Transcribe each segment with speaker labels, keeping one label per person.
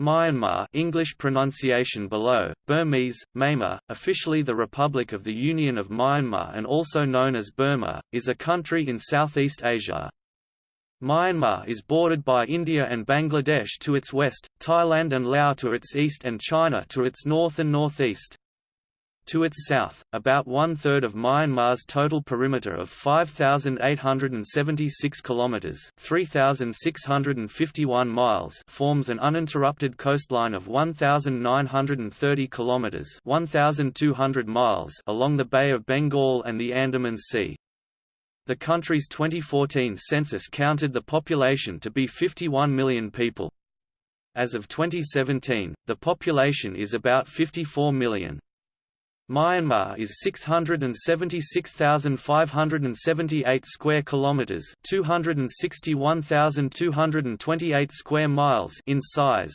Speaker 1: Myanmar English pronunciation below, Burmese, Myanmar, officially the Republic of the Union of Myanmar and also known as Burma, is a country in Southeast Asia. Myanmar is bordered by India and Bangladesh to its west, Thailand and Laos to its east and China to its north and northeast. To its south, about one-third of Myanmar's total perimeter of 5,876 kilometers (3,651 miles) forms an uninterrupted coastline of 1,930 kilometers (1,200 miles) along the Bay of Bengal and the Andaman Sea. The country's 2014 census counted the population to be 51 million people. As of 2017, the population is about 54 million. Myanmar is 676,578 square kilometers, 261,228 square miles in size.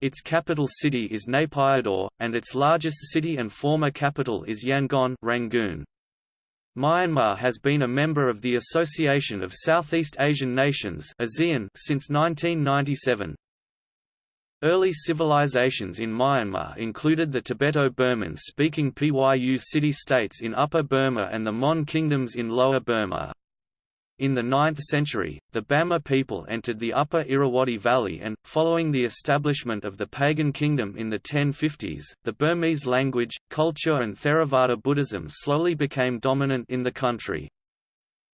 Speaker 1: Its capital city is Naypyidaw, and its largest city and former capital is Yangon Rangoon. Myanmar has been a member of the Association of Southeast Asian Nations since 1997. Early civilizations in Myanmar included the Tibeto-Burman speaking Pyu city-states in Upper Burma and the Mon kingdoms in Lower Burma. In the 9th century, the Bama people entered the upper Irrawaddy Valley and, following the establishment of the pagan kingdom in the 1050s, the Burmese language, culture and Theravada Buddhism slowly became dominant in the country.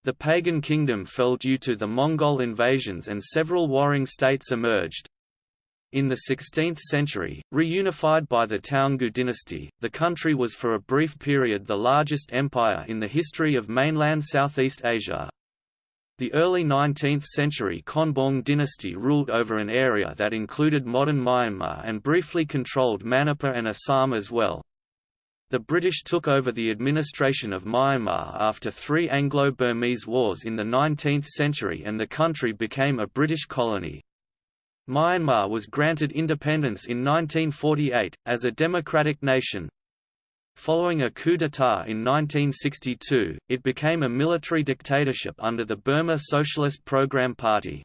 Speaker 1: The pagan kingdom fell due to the Mongol invasions and several warring states emerged, in the 16th century, reunified by the Taungoo dynasty, the country was for a brief period the largest empire in the history of mainland Southeast Asia. The early 19th century Konbaung dynasty ruled over an area that included modern Myanmar and briefly controlled Manipur and Assam as well. The British took over the administration of Myanmar after three Anglo-Burmese wars in the 19th century and the country became a British colony. Myanmar was granted independence in 1948, as a democratic nation. Following a coup d'état in 1962, it became a military dictatorship under the Burma Socialist Program Party.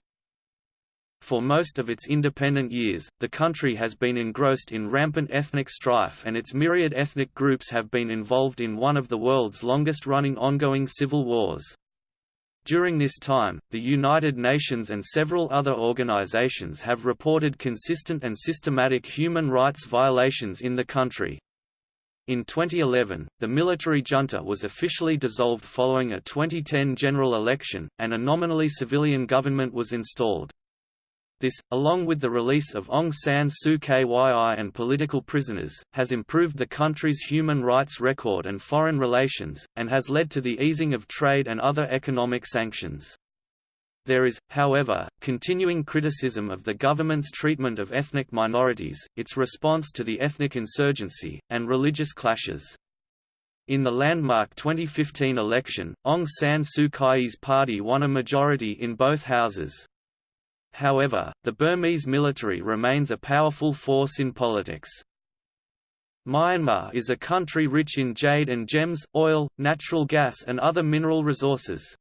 Speaker 1: For most of its independent years, the country has been engrossed in rampant ethnic strife and its myriad ethnic groups have been involved in one of the world's longest-running ongoing civil wars. During this time, the United Nations and several other organizations have reported consistent and systematic human rights violations in the country. In 2011, the military junta was officially dissolved following a 2010 general election, and a nominally civilian government was installed. This, along with the release of Aung San Suu Kyi and political prisoners, has improved the country's human rights record and foreign relations, and has led to the easing of trade and other economic sanctions. There is, however, continuing criticism of the government's treatment of ethnic minorities, its response to the ethnic insurgency, and religious clashes. In the landmark 2015 election, Aung San Suu Kyi's party won a majority in both houses. However, the Burmese military remains a powerful force in politics. Myanmar is a country rich in jade and gems, oil, natural gas and other mineral resources.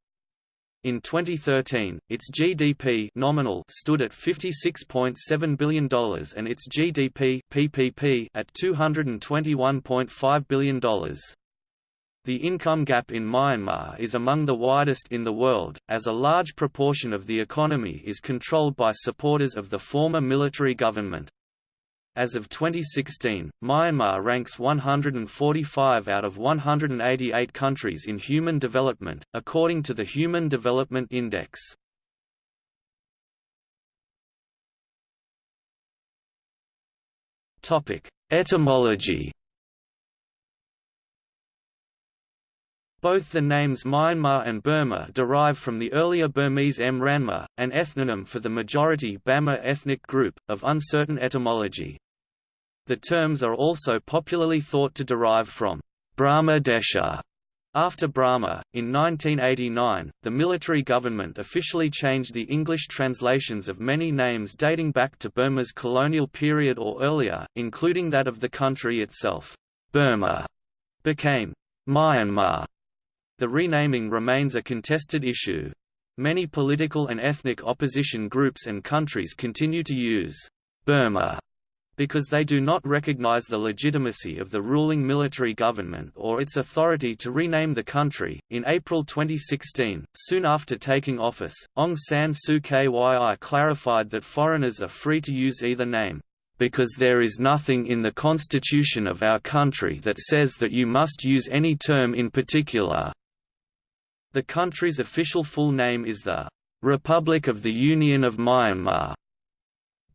Speaker 1: In 2013, its GDP nominal stood at $56.7 billion and its GDP PPP at $221.5 billion. The income gap in Myanmar is among the widest in the world, as a large proportion of the economy is controlled by supporters of the former military government. As of 2016, Myanmar ranks 145 out of 188 countries in human development, according to the Human Development Index. Etymology Both the names Myanmar and Burma derive from the earlier Burmese Mranma, an ethnonym for the majority Bama ethnic group, of uncertain etymology. The terms are also popularly thought to derive from Brahma Desha. After Brahma, in 1989, the military government officially changed the English translations of many names dating back to Burma's colonial period or earlier, including that of the country itself. Burma became Myanmar the renaming remains a contested issue. Many political and ethnic opposition groups and countries continue to use Burma because they do not recognize the legitimacy of the ruling military government or its authority to rename the country. In April 2016, soon after taking office, Aung San Suu Kyi clarified that foreigners are free to use either name, because there is nothing in the constitution of our country that says that you must use any term in particular. The country's official full name is the Republic of the Union of Myanmar.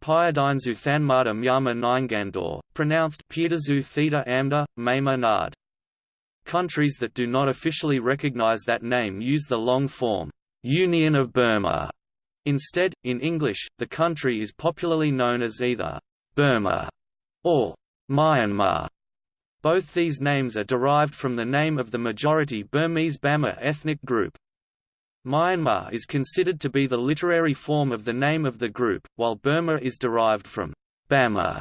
Speaker 1: Pyadinzu Thanmada Myama Nyingandor, pronounced Piedazu Theta Amda, Mama Nard. Countries that do not officially recognize that name use the long form, Union of Burma. Instead, in English, the country is popularly known as either Burma or Myanmar. Both these names are derived from the name of the majority Burmese Bama ethnic group. Myanmar is considered to be the literary form of the name of the group, while Burma is derived from Bama,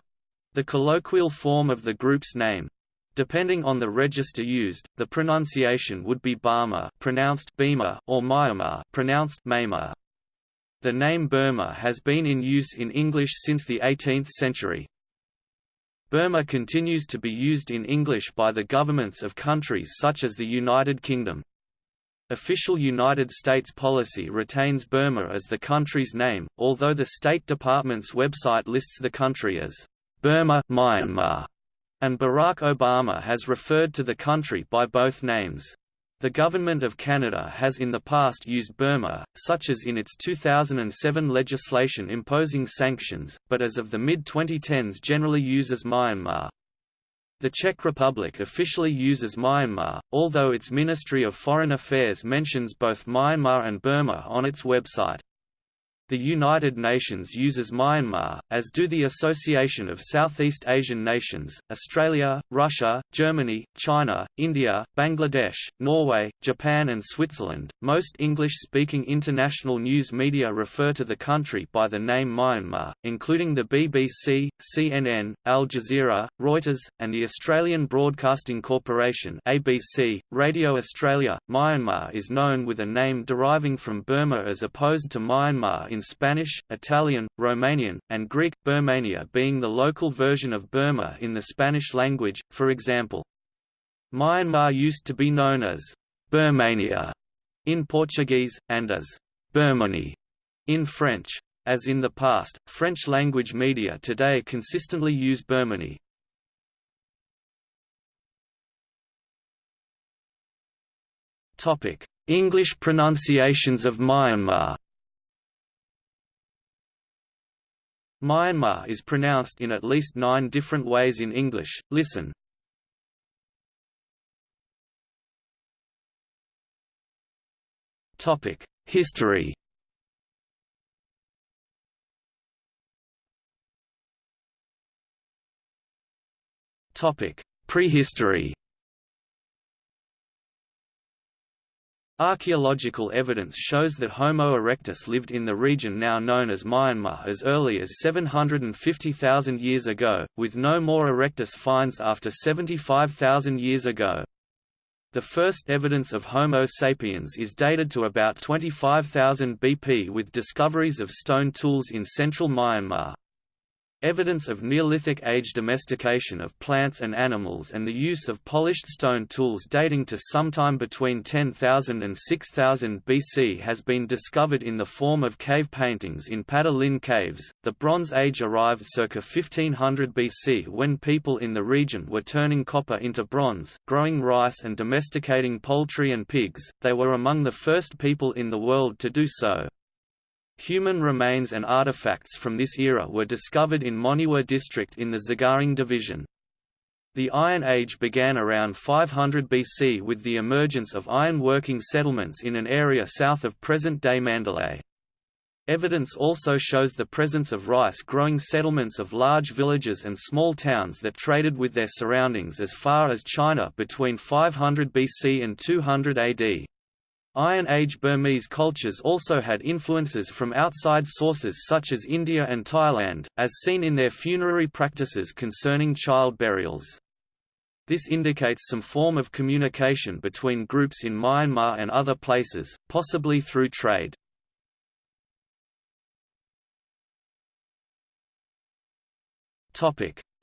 Speaker 1: the colloquial form of the group's name. Depending on the register used, the pronunciation would be Burma pronounced Bima or Myanmar pronounced Myanmar. The name Burma has been in use in English since the 18th century. Burma continues to be used in English by the governments of countries such as the United Kingdom. Official United States policy retains Burma as the country's name, although the State Department's website lists the country as Burma Myanmar, and Barack Obama has referred to the country by both names. The Government of Canada has in the past used Burma, such as in its 2007 legislation imposing sanctions, but as of the mid-2010s generally uses Myanmar. The Czech Republic officially uses Myanmar, although its Ministry of Foreign Affairs mentions both Myanmar and Burma on its website. The United Nations uses Myanmar, as do the Association of Southeast Asian Nations, Australia, Russia, Germany, China, India, Bangladesh, Norway, Japan, and Switzerland. Most English speaking international news media refer to the country by the name Myanmar, including the BBC, CNN, Al Jazeera, Reuters, and the Australian Broadcasting Corporation. ABC, Radio Australia. Myanmar is known with a name deriving from Burma as opposed to Myanmar in in Spanish, Italian, Romanian, and Greek, Birmania being the local version of Burma in the Spanish language, for example. Myanmar used to be known as Birmania in Portuguese, and as Birmanie in French. As in the past, French-language media today consistently use Birmanie. English pronunciations of Myanmar Myanmar is pronounced in at least nine different ways in English, listen. Topic: History. Topic: Prehistory Archaeological evidence shows that Homo erectus lived in the region now known as Myanmar as early as 750,000 years ago, with no more erectus finds after 75,000 years ago. The first evidence of Homo sapiens is dated to about 25,000 BP with discoveries of stone tools in central Myanmar. Evidence of Neolithic age domestication of plants and animals and the use of polished stone tools dating to sometime between 10,000 and 6000 BC has been discovered in the form of cave paintings in Padah-Lin caves. The Bronze Age arrived circa 1500 BC when people in the region were turning copper into bronze, growing rice and domesticating poultry and pigs. They were among the first people in the world to do so. Human remains and artifacts from this era were discovered in Monywa district in the Sagaing division. The Iron Age began around 500 BC with the emergence of iron-working settlements in an area south of present-day Mandalay. Evidence also shows the presence of rice-growing settlements of large villages and small towns that traded with their surroundings as far as China between 500 BC and 200 AD. Iron Age Burmese cultures also had influences from outside sources such as India and Thailand, as seen in their funerary practices concerning child burials. This indicates some form of communication between groups in Myanmar and other places, possibly through trade.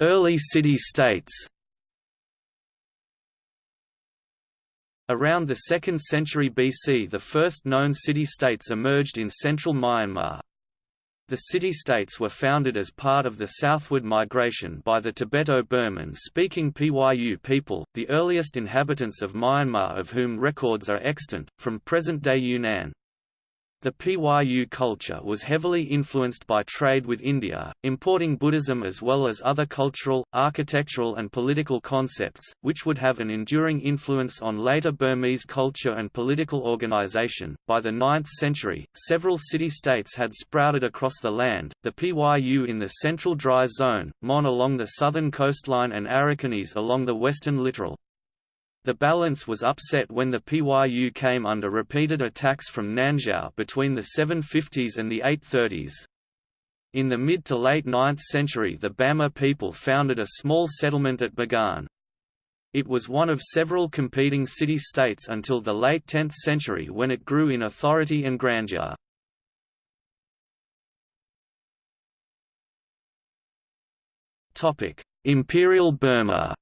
Speaker 1: Early city-states Around the 2nd century BC the first known city-states emerged in central Myanmar. The city-states were founded as part of the southward migration by the Tibeto-Burman speaking Pyu people, the earliest inhabitants of Myanmar of whom records are extant, from present-day Yunnan. The Pyu culture was heavily influenced by trade with India, importing Buddhism as well as other cultural, architectural and political concepts, which would have an enduring influence on later Burmese culture and political organization. By the 9th century, several city-states had sprouted across the land, the Pyu in the central dry zone, Mon along the southern coastline and Arakanese along the western littoral. The balance was upset when the Pyu came under repeated attacks from Nanzhao between the 750s and the 830s. In the mid to late 9th century the Bama people founded a small settlement at Bagan. It was one of several competing city-states until the late 10th century when it grew in authority and grandeur. Imperial Burma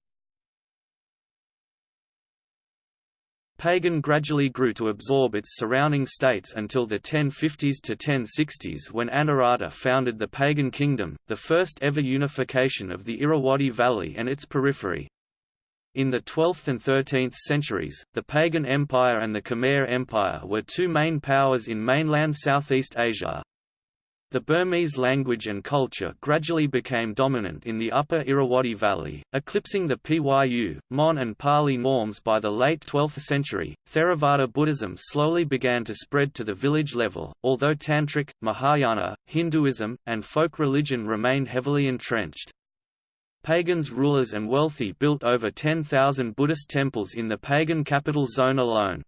Speaker 1: Pagan gradually grew to absorb its surrounding states until the 1050s to 1060s when Anawrahta founded the Pagan Kingdom, the first ever unification of the Irrawaddy Valley and its periphery. In the 12th and 13th centuries, the Pagan Empire and the Khmer Empire were two main powers in mainland Southeast Asia. The Burmese language and culture gradually became dominant in the upper Irrawaddy Valley, eclipsing the Pyu, Mon and Pali norms by the late 12th century. Theravada Buddhism slowly began to spread to the village level, although Tantric, Mahayana, Hinduism, and folk religion remained heavily entrenched. Pagans rulers and wealthy built over 10,000 Buddhist temples in the pagan capital zone alone.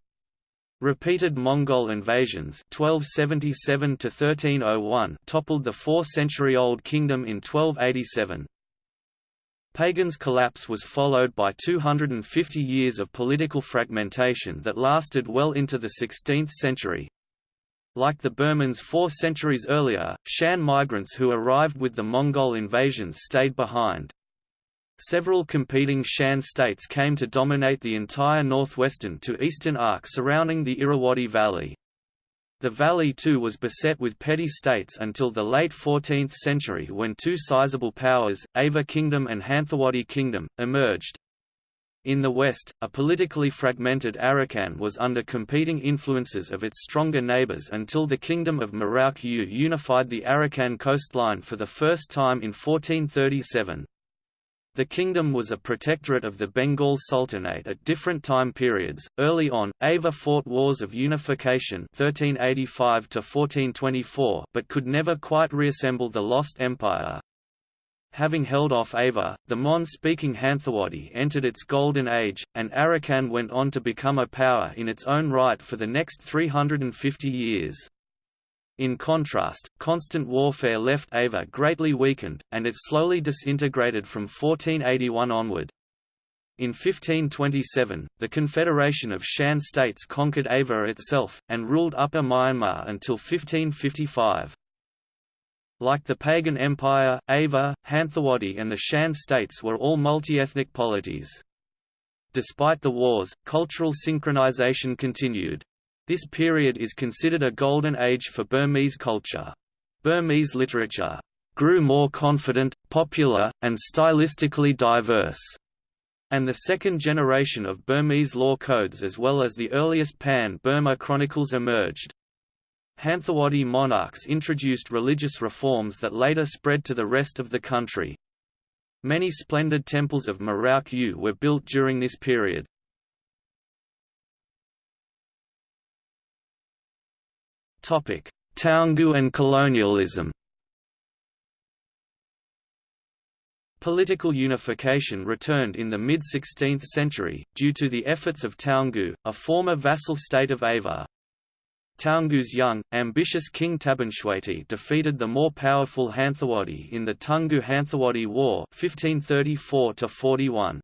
Speaker 1: Repeated Mongol invasions 1277 toppled the four-century-old kingdom in 1287. Pagan's collapse was followed by 250 years of political fragmentation that lasted well into the 16th century. Like the Burmans four centuries earlier, Shan migrants who arrived with the Mongol invasions stayed behind. Several competing Shan states came to dominate the entire northwestern to eastern arc surrounding the Irrawaddy Valley. The valley too was beset with petty states until the late 14th century when two sizable powers, Ava Kingdom and Hanthawaddy Kingdom, emerged. In the west, a politically fragmented Arakan was under competing influences of its stronger neighbors until the Kingdom of Mrauk U unified the Arakan coastline for the first time in 1437. The kingdom was a protectorate of the Bengal Sultanate at different time periods. Early on, Ava fought wars of unification 1385 1424 but could never quite reassemble the lost empire. Having held off Ava, the Mon-speaking Hanthawaddy entered its golden age, and Arakan went on to become a power in its own right for the next 350 years. In contrast, constant warfare left Ava greatly weakened, and it slowly disintegrated from 1481 onward. In 1527, the Confederation of Shan states conquered Ava itself, and ruled Upper Myanmar until 1555. Like the pagan empire, Ava, Hanthawaddy and the Shan states were all multi-ethnic polities. Despite the wars, cultural synchronization continued. This period is considered a golden age for Burmese culture. Burmese literature grew more confident, popular, and stylistically diverse. And the second generation of Burmese law codes as well as the earliest Pan-Burma chronicles emerged. Hanthawaddy monarchs introduced religious reforms that later spread to the rest of the country. Many splendid temples of Mrauk U were built during this period. Taungoo and colonialism Political unification returned in the mid-16th century, due to the efforts of Taungoo, a former vassal state of Ava. Taungoo's young, ambitious king Tabinshwehti defeated the more powerful Hanthawaddy in the Toungoo-Hanthawaddy War 1534 -41.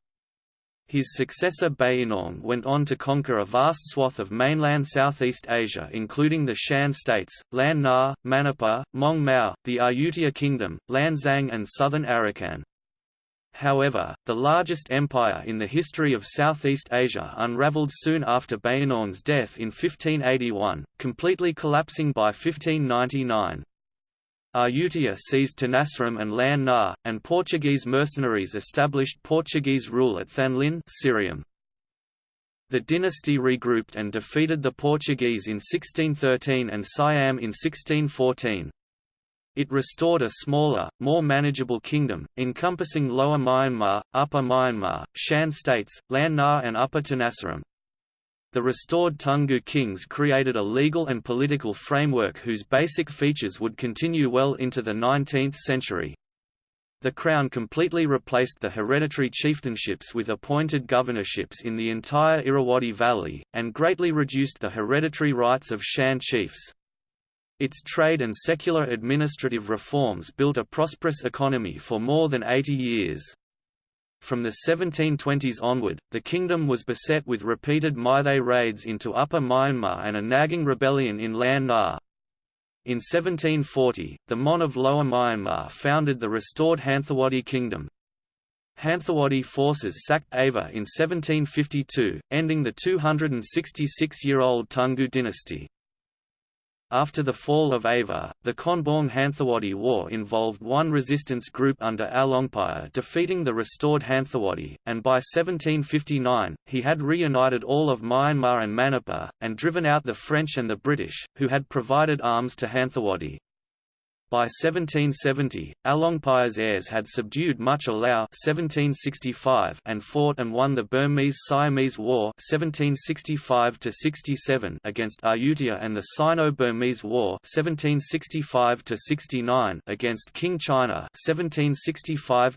Speaker 1: His successor Bayinnaung went on to conquer a vast swath of mainland Southeast Asia including the Shan states, Lan Na, Manipur, Mong Mao, the Ayutthaya Kingdom, Lan Xang and southern Arakan. However, the largest empire in the history of Southeast Asia unraveled soon after Bayinnaung's death in 1581, completely collapsing by 1599. Ayutthaya seized Tenasserim and Lan Na, and Portuguese mercenaries established Portuguese rule at Thanlyin. The dynasty regrouped and defeated the Portuguese in 1613 and Siam in 1614. It restored a smaller, more manageable kingdom, encompassing Lower Myanmar, Upper Myanmar, Shan states, Lan Na and Upper Tenasserim. The restored Taungoo kings created a legal and political framework whose basic features would continue well into the 19th century. The crown completely replaced the hereditary chieftainships with appointed governorships in the entire Irrawaddy Valley, and greatly reduced the hereditary rights of Shan chiefs. Its trade and secular administrative reforms built a prosperous economy for more than 80 years. From the 1720s onward, the kingdom was beset with repeated Meitei raids into Upper Myanmar and a nagging rebellion in Lan Na. In 1740, the Mon of Lower Myanmar founded the restored Hanthawaddy Kingdom. Hanthawaddy forces sacked Ava in 1752, ending the 266-year-old Taungoo dynasty. After the fall of Ava, the Konbaung Hanthawaddy War involved one resistance group under Alaungpaya defeating the restored Hanthawaddy, and by 1759, he had reunited all of Myanmar and Manipur, and driven out the French and the British, who had provided arms to Hanthawaddy. By 1770, Alaungpaya's heirs had subdued much of Lao 1765 and fought and won the Burmese-Siamese War 1765 against Ayutthaya and the Sino-Burmese War 1765 against Qing China 1765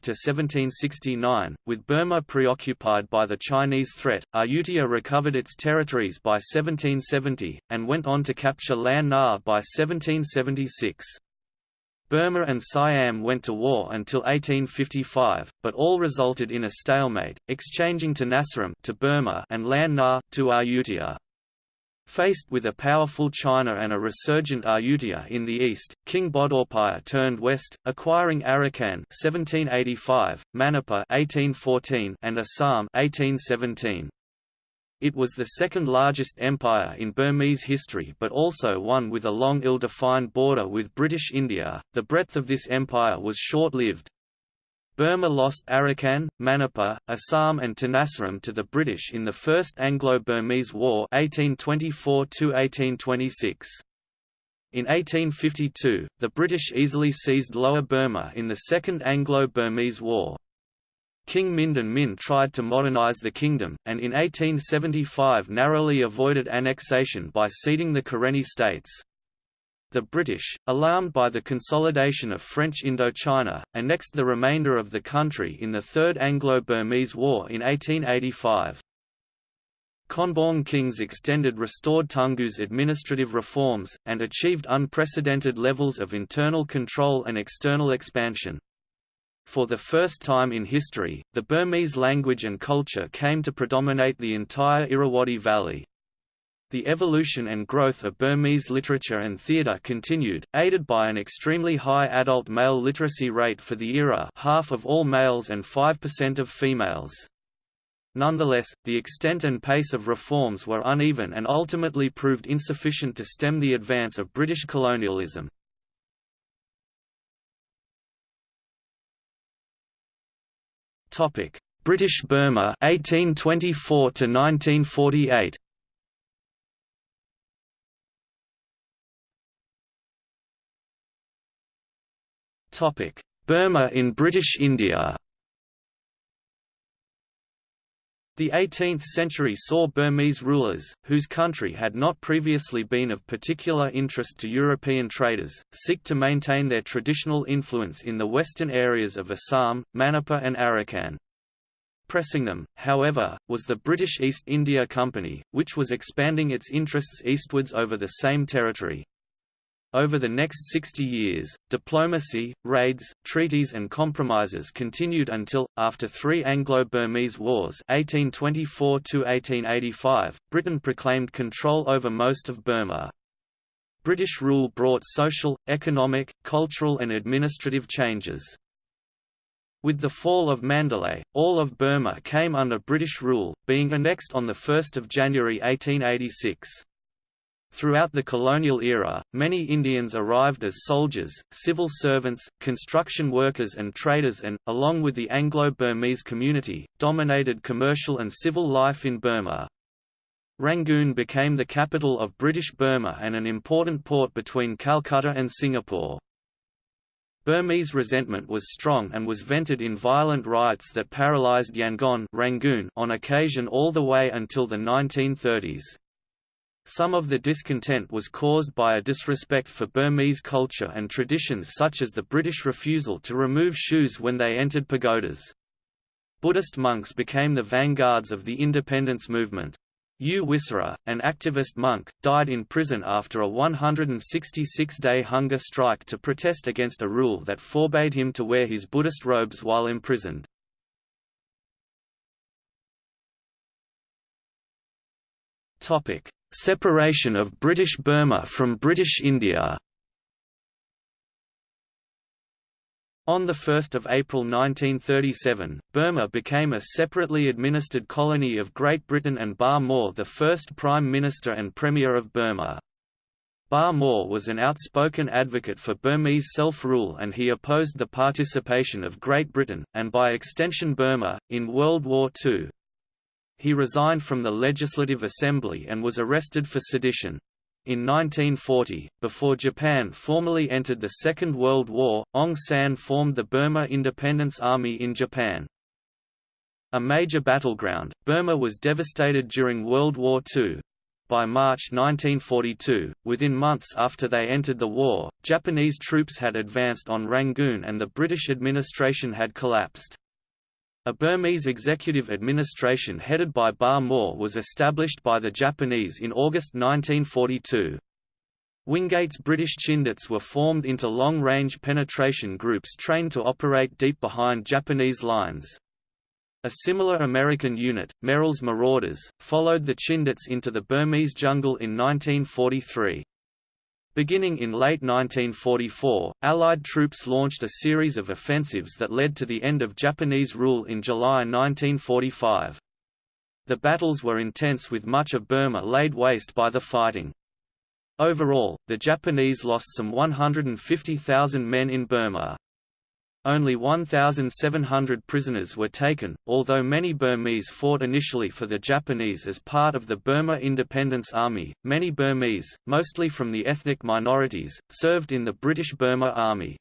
Speaker 1: with Burma preoccupied by the Chinese threat, Ayutthaya recovered its territories by 1770, and went on to capture Lan Na by 1776. Burma and Siam went to war until 1855, but all resulted in a stalemate, exchanging to Tenasserim to Burma and Lan Na, to Ayutthaya. Faced with a powerful China and a resurgent Ayutthaya in the east, King Bodawpaya turned west, acquiring Arakan 1785, Manipur 1814, and Assam 1817. It was the second largest empire in Burmese history but also one with a long ill-defined border with British India. The breadth of this empire was short-lived. Burma lost Arakan, Manipur, Assam and Tenasserim to the British in the First Anglo-Burmese War 1824 -1826. In 1852, the British easily seized Lower Burma in the Second Anglo-Burmese War. King Mindon Min tried to modernize the kingdom, and in 1875 narrowly avoided annexation by ceding the Karenni states. The British, alarmed by the consolidation of French Indochina, annexed the remainder of the country in the Third Anglo-Burmese War in 1885. Konbaung kings extended restored Taungoo's administrative reforms, and achieved unprecedented levels of internal control and external expansion. For the first time in history, the Burmese language and culture came to predominate the entire Irrawaddy Valley. The evolution and growth of Burmese literature and theatre continued, aided by an extremely high adult male literacy rate for the era half of all males and 5% of females. Nonetheless, the extent and pace of reforms were uneven and ultimately proved insufficient to stem the advance of British colonialism. Topic: British Burma 1824 to 1948. Topic: Burma in British India. The 18th century saw Burmese rulers, whose country had not previously been of particular interest to European traders, seek to maintain their traditional influence in the western areas of Assam, Manipur and Arakan. Pressing them, however, was the British East India Company, which was expanding its interests eastwards over the same territory. Over the next 60 years, diplomacy, raids, treaties and compromises continued until, after three Anglo-Burmese wars 1824–1885, Britain proclaimed control over most of Burma. British rule brought social, economic, cultural and administrative changes. With the fall of Mandalay, all of Burma came under British rule, being annexed on 1 January 1886. Throughout the colonial era, many Indians arrived as soldiers, civil servants, construction workers and traders and, along with the Anglo-Burmese community, dominated commercial and civil life in Burma. Rangoon became the capital of British Burma and an important port between Calcutta and Singapore. Burmese resentment was strong and was vented in violent riots that paralyzed Yangon Rangoon on occasion all the way until the 1930s. Some of the discontent was caused by a disrespect for Burmese culture and traditions such as the British refusal to remove shoes when they entered pagodas. Buddhist monks became the vanguards of the independence movement. U Wisara, an activist monk, died in prison after a 166-day hunger strike to protest against a rule that forbade him to wear his Buddhist robes while imprisoned. Separation of British Burma from British India On 1 April 1937, Burma became a separately administered colony of Great Britain and Ba Maw the first Prime Minister and Premier of Burma. Ba Maw was an outspoken advocate for Burmese self-rule and he opposed the participation of Great Britain, and by extension Burma, in World War II. He resigned from the Legislative Assembly and was arrested for sedition. In 1940, before Japan formally entered the Second World War, Aung San formed the Burma Independence Army in Japan. A major battleground, Burma was devastated during World War II. By March 1942, within months after they entered the war, Japanese troops had advanced on Rangoon and the British administration had collapsed. A Burmese executive administration headed by Ba Maw was established by the Japanese in August 1942. Wingate's British Chindits were formed into long-range penetration groups trained to operate deep behind Japanese lines. A similar American unit, Merrill's Marauders, followed the Chindits into the Burmese jungle in 1943. Beginning in late 1944, Allied troops launched a series of offensives that led to the end of Japanese rule in July 1945. The battles were intense with much of Burma laid waste by the fighting. Overall, the Japanese lost some 150,000 men in Burma. Only 1,700 prisoners were taken, although many Burmese fought initially for the Japanese as part of the Burma Independence Army. Many Burmese, mostly from the ethnic minorities, served in the British Burma Army.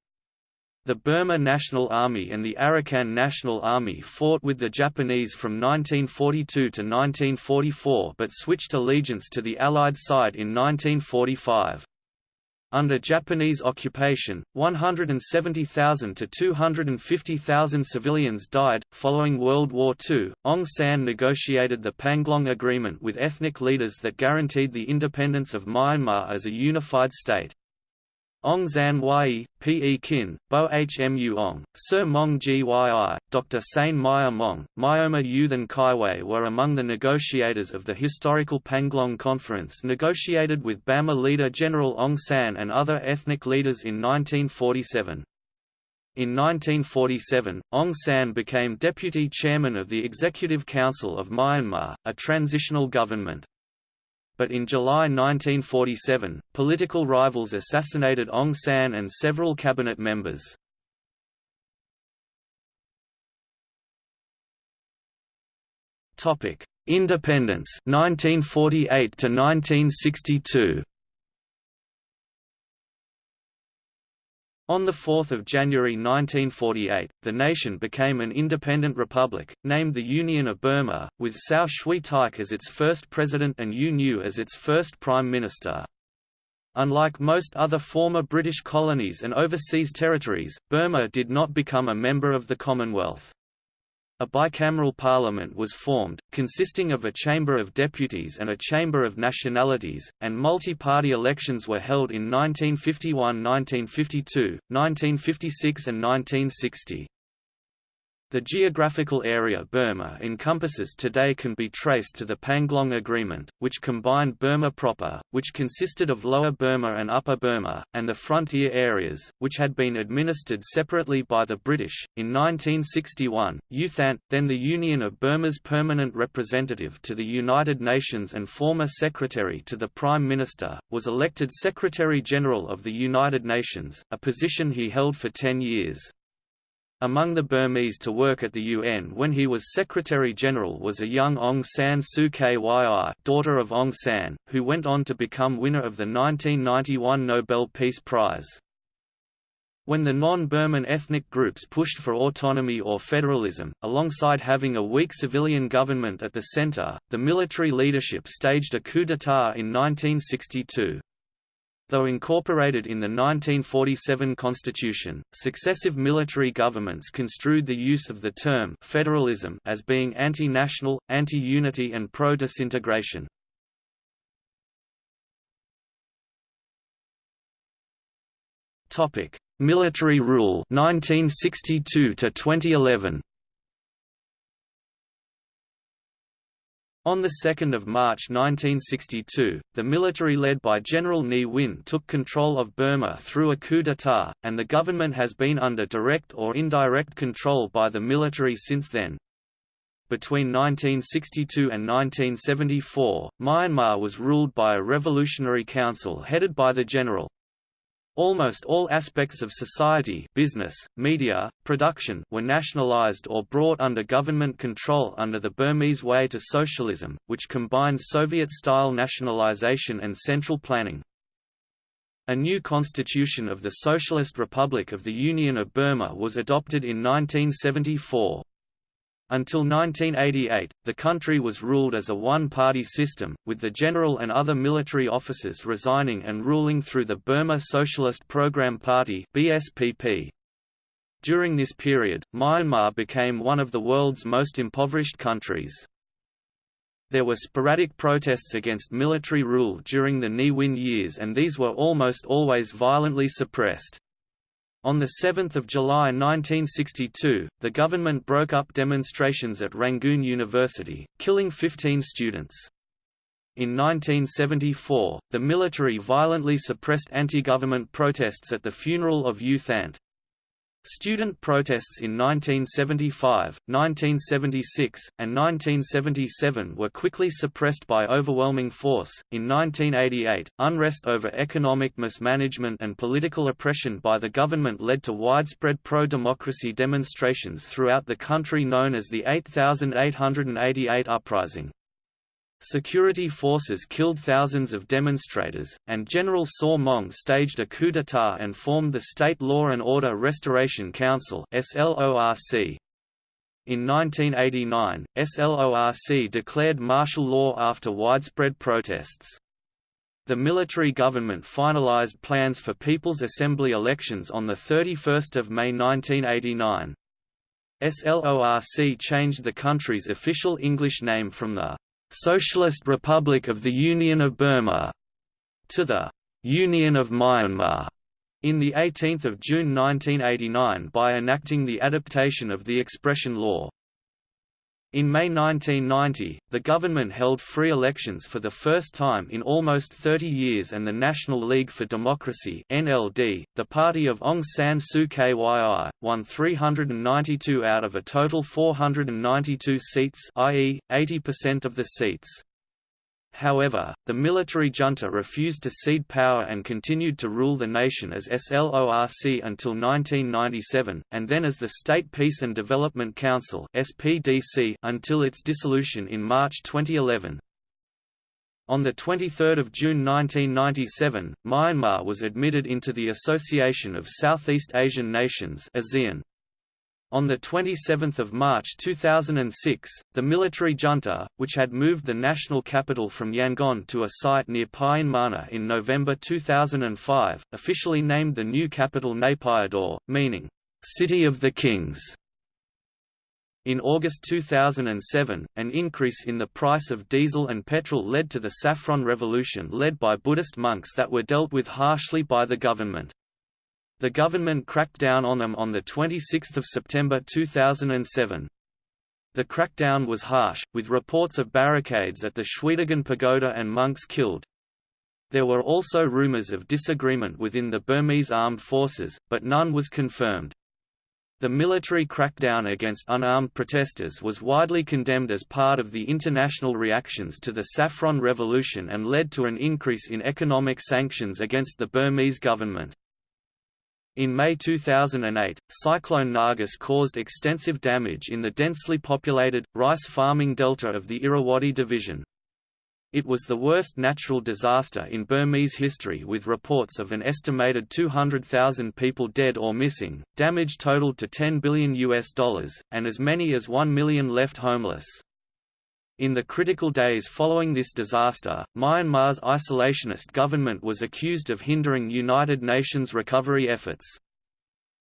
Speaker 1: The Burma National Army and the Arakan National Army fought with the Japanese from 1942 to 1944 but switched allegiance to the Allied side in 1945. Under Japanese occupation, 170,000 to 250,000 civilians died. Following World War II, Aung San negotiated the Panglong Agreement with ethnic leaders that guaranteed the independence of Myanmar as a unified state. Ong Zan Yi, P. E. Kin, Bo Hmu Aung, Sir Maung Gyi, Dr. Sein Mya Maung, Myoma Yuthan Kaiway were among the negotiators of the historical Panglong Conference negotiated with Bama leader General Aung San and other ethnic leaders in 1947. In 1947, Aung San became deputy chairman of the Executive Council of Myanmar, a transitional government but in July 1947, political rivals assassinated Aung San and several cabinet members. Independence 1948 to 1962. On 4 January 1948, the nation became an independent republic, named the Union of Burma, with Sao Shwe Thaik as its first president and U Nu as its first prime minister. Unlike most other former British colonies and overseas territories, Burma did not become a member of the Commonwealth. A bicameral parliament was formed, consisting of a Chamber of Deputies and a Chamber of Nationalities, and multi-party elections were held in 1951–1952, 1956 and 1960. The geographical area Burma encompasses today can be traced to the Panglong Agreement, which combined Burma proper, which consisted of Lower Burma and Upper Burma, and the frontier areas, which had been administered separately by the British. In 1961, U Thant, then the Union of Burma's permanent representative to the United Nations and former secretary to the Prime Minister, was elected Secretary-General of the United Nations, a position he held for ten years. Among the Burmese to work at the UN when he was Secretary-General was a young Aung San Suu Kyi daughter of Aung San, who went on to become winner of the 1991 Nobel Peace Prize. When the non-Burman ethnic groups pushed for autonomy or federalism, alongside having a weak civilian government at the center, the military leadership staged a coup d'état in 1962. Though incorporated in the 1947 constitution, successive military governments construed the use of the term federalism as being anti-national, anti-unity and pro-disintegration. Military rule 1962 to 2011. On 2 March 1962, the military led by General Ne Win took control of Burma through a coup d'état, and the government has been under direct or indirect control by the military since then. Between 1962 and 1974, Myanmar was ruled by a revolutionary council headed by the general. Almost all aspects of society business, media, production were nationalized or brought under government control under the Burmese Way to Socialism, which combined Soviet-style nationalization and central planning. A new constitution of the Socialist Republic of the Union of Burma was adopted in 1974. Until 1988, the country was ruled as a one-party system, with the general and other military officers resigning and ruling through the Burma Socialist Program Party BSPP. During this period, Myanmar became one of the world's most impoverished countries. There were sporadic protests against military rule during the Ne Win years and these were almost always violently suppressed. On 7 July 1962, the government broke up demonstrations at Rangoon University, killing 15 students. In 1974, the military violently suppressed anti-government protests at the funeral of U Thant. Student protests in 1975, 1976, and 1977 were quickly suppressed by overwhelming force. In 1988, unrest over economic mismanagement and political oppression by the government led to widespread pro democracy demonstrations throughout the country known as the 8888 Uprising. Security forces killed thousands of demonstrators, and General Saw Maung staged a coup d'état and formed the State Law and Order Restoration Council. In 1989, SLORC declared martial law after widespread protests. The military government finalized plans for People's Assembly elections on 31 May 1989. SLORC changed the country's official English name from the Socialist Republic of the Union of Burma to the Union of Myanmar in 18 June 1989 by enacting the adaptation of the expression law. In May 1990, the government held free elections for the first time in almost 30 years and the National League for Democracy NLD, the party of Aung San Suu Kyi, won 392 out of a total 492 seats i.e., 80% of the seats. However, the military junta refused to cede power and continued to rule the nation as SLORC until 1997, and then as the State Peace and Development Council SPDC until its dissolution in March 2011. On 23 June 1997, Myanmar was admitted into the Association of Southeast Asian Nations ASEAN. On 27 March 2006, the military junta, which had moved the national capital from Yangon to a site near Pyinmana in November 2005, officially named the new capital Naypyidaw, meaning, "...city of the kings". In August 2007, an increase in the price of diesel and petrol led to the Saffron Revolution led by Buddhist monks that were dealt with harshly by the government. The government cracked down on them on 26 September 2007. The crackdown was harsh, with reports of barricades at the Shwedagon Pagoda and monks killed. There were also rumors of disagreement within the Burmese armed forces, but none was confirmed. The military crackdown against unarmed protesters was widely condemned as part of the international reactions to the Saffron Revolution and led to an increase in economic sanctions against the Burmese government. In May 2008, Cyclone Nargis caused extensive damage in the densely populated, rice farming delta of the Irrawaddy Division. It was the worst natural disaster in Burmese history with reports of an estimated 200,000 people dead or missing, damage totaled to 10 billion US dollars, and as many as 1 million left homeless. In the critical days following this disaster, Myanmar's isolationist government was accused of hindering United Nations recovery efforts.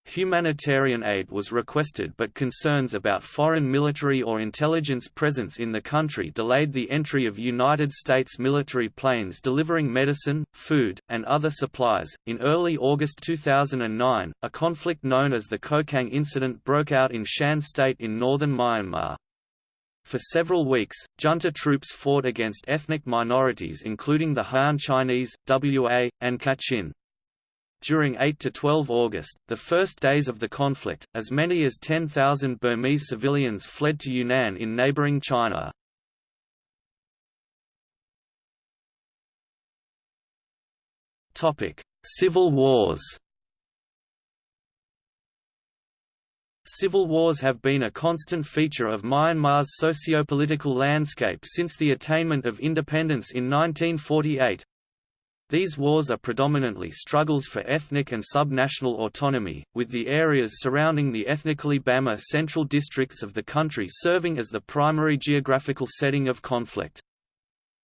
Speaker 1: Humanitarian aid was requested but concerns about foreign military or intelligence presence in the country delayed the entry of United States military planes delivering medicine, food, and other supplies. In early August 2009, a conflict known as the Kokang incident broke out in Shan state in northern Myanmar. For several weeks, junta troops fought against ethnic minorities including the Han Chinese, Wa, and Kachin. During 8 to 12 August, the first days of the conflict, as many as 10,000 Burmese civilians fled to Yunnan in neighboring China. Topic: Civil wars Civil wars have been a constant feature of Myanmar's socio-political landscape since the attainment of independence in 1948. These wars are predominantly struggles for ethnic and subnational autonomy, with the areas surrounding the ethnically Bama central districts of the country serving as the primary geographical setting of conflict.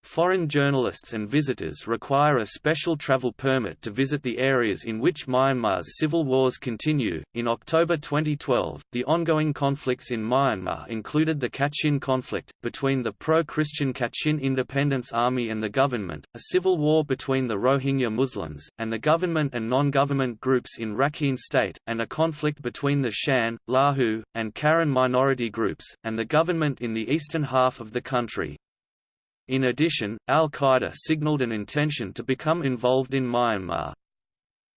Speaker 1: Foreign journalists and visitors require a special travel permit to visit the areas in which Myanmar's civil wars continue. In October 2012, the ongoing conflicts in Myanmar included the Kachin conflict, between the pro Christian Kachin Independence Army and the government, a civil war between the Rohingya Muslims, and the government and non government groups in Rakhine State, and a conflict between the Shan, Lahu, and Karen minority groups, and the government in the eastern half of the country. In addition, al-Qaeda signaled an intention to become involved in Myanmar.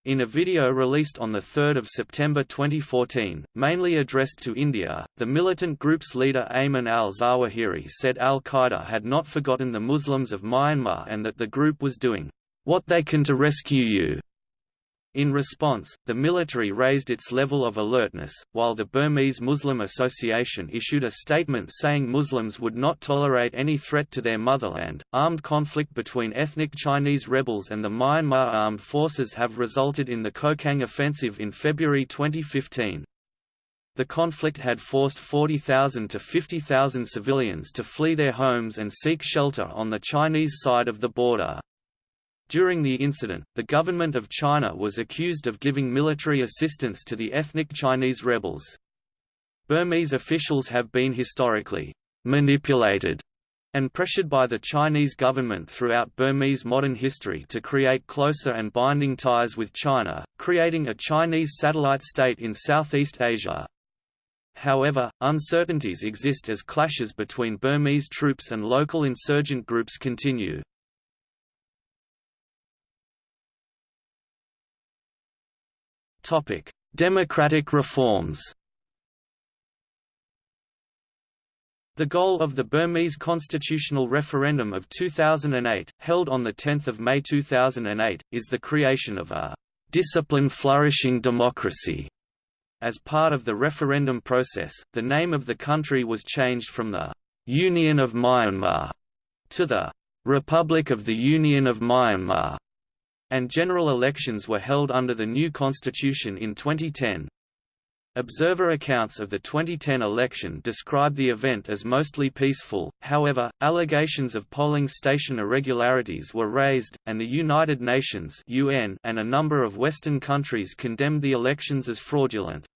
Speaker 1: In a video released on 3 September 2014, mainly addressed to India, the militant group's leader Ayman al-Zawahiri said al-Qaeda had not forgotten the Muslims of Myanmar and that the group was doing, "...what they can to rescue you." In response, the military raised its level of alertness, while the Burmese Muslim Association issued a statement saying Muslims would not tolerate any threat to their motherland. Armed conflict between ethnic Chinese rebels and the Myanmar armed forces have resulted in the Kokang offensive in February 2015. The conflict had forced 40,000 to 50,000 civilians to flee their homes and seek shelter on the Chinese side of the border. During the incident, the government of China was accused of giving military assistance to the ethnic Chinese rebels. Burmese officials have been historically manipulated and pressured by the Chinese government throughout Burmese modern history to create closer and binding ties with China, creating a Chinese satellite state in Southeast Asia. However, uncertainties exist as clashes between Burmese troops and local insurgent groups continue. Topic: Democratic reforms. The goal of the Burmese constitutional referendum of 2008, held on 10 May 2008, is the creation of a «disciplined flourishing democracy». As part of the referendum process, the name of the country was changed from the «Union of Myanmar» to the «Republic of the Union of Myanmar» and general elections were held under the new constitution in 2010. Observer accounts of the 2010 election describe the event as mostly peaceful, however, allegations of polling station irregularities were raised, and the United Nations UN and a number of Western countries condemned the elections as fraudulent.